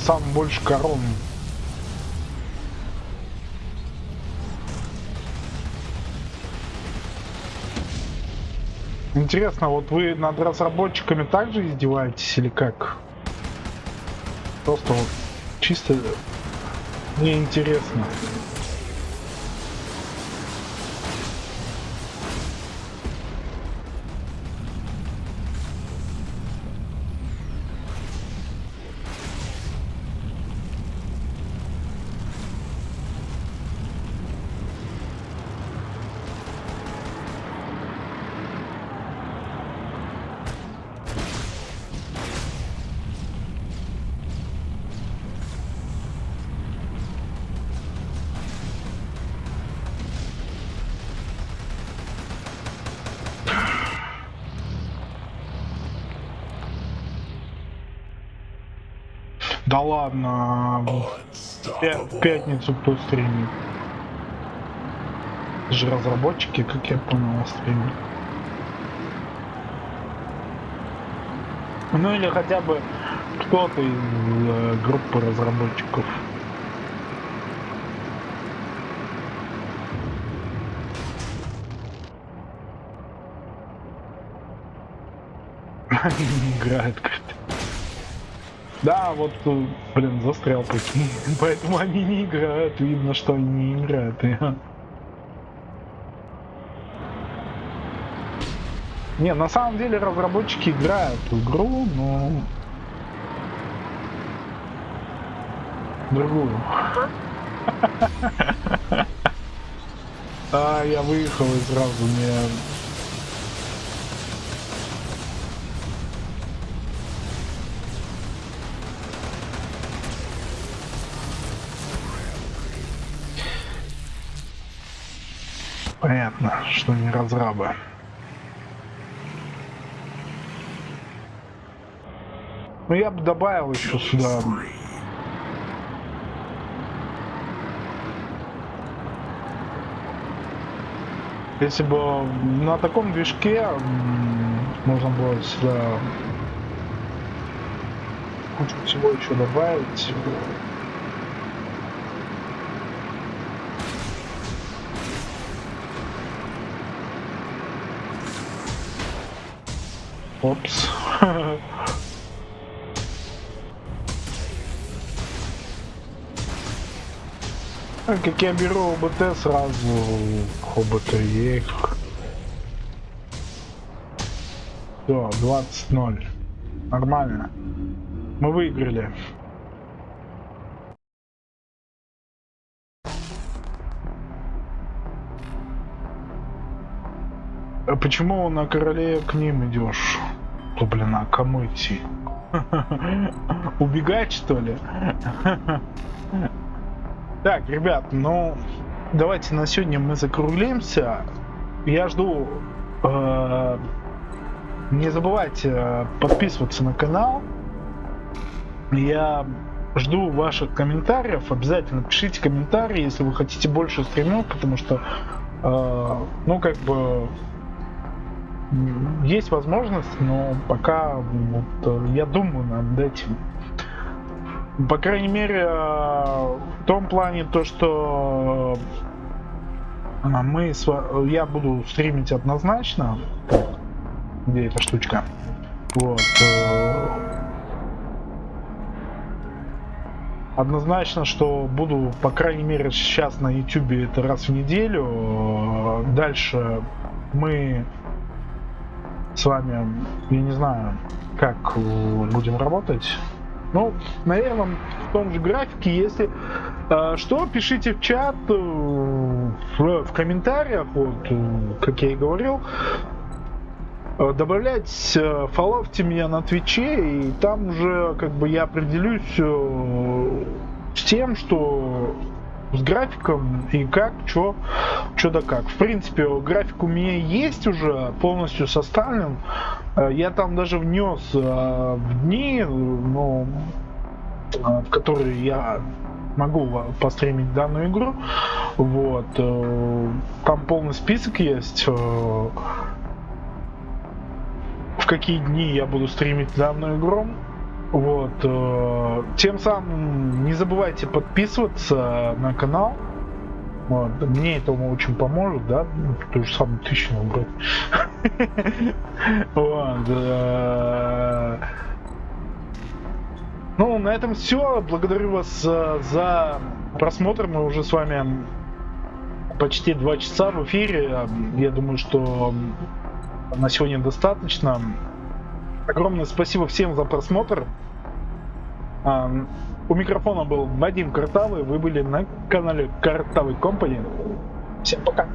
Сам больше корон. Интересно, вот вы над разработчиками также издеваетесь или как? Просто вот чисто мне интересно. В пятницу кто стримит? Это же разработчики, как я понял, стримят. Ну или хотя бы кто-то из э, группы разработчиков. Они не. Да, вот, э, блин, застрял прикинь. Поэтому они не играют. Видно, что они не играют. и- Не, на самом деле разработчики играют в игру, но... Другую. А, я выехал и сразу мне... Понятно, что не разрабы. Ну я бы добавил еще сюда. Если бы на таком движке можно было сюда кучу всего еще добавить. Опс. А Как я беру ОБТ сразу ОБТ ек. Все, 20-0. Нормально. Мы выиграли. А почему на короле к ним идешь? То, блин, а кому идти? Убегать, что ли? Так, ребят, ну, давайте на сегодня мы закруглимся. Я жду... э, не забывайте э, подписываться на канал. Я жду ваших комментариев. Обязательно пишите комментарии, если вы хотите больше стримов, потому что, э, ну, как бы, есть возможность, но пока вот, э, я думаю над этим. По крайней мере, э, в том плане то, что э, мы с я буду стримить однозначно. где эта штучка. Вот. Однозначно, что буду, по крайней мере, сейчас на YouTube это раз в неделю. Дальше мы с вами, я не знаю, как будем работать. Ну, наверное, в том же графике, если э, что, пишите в чат, э, в, в комментариях, вот, э, как я и говорил. Э, Добавлять, э, фоловьте меня на Твиче, и там уже как бы я определюсь э, с тем, что с графиком и как, что, что да как. В принципе, график у меня есть уже полностью составлен. Э, Я там даже внес э, в дни, ну, э, в которые я могу постримить данную игру. Вот. Там полный список есть. В какие дни я буду стримить данную игру. Вот. э, Тем самым не забывайте подписываться на канал. Вот. Мне это очень поможет, да? Ну, То же самое тысячу набрать. Э, Ну, на этом все. Благодарю вас э, за просмотр. Мы уже с вами почти два часа в эфире. Я думаю, что на сегодня достаточно. Огромное спасибо всем за просмотр. А, У микрофона был Вадим Картавый. Вы были на канале Картавый Компани. Всем пока.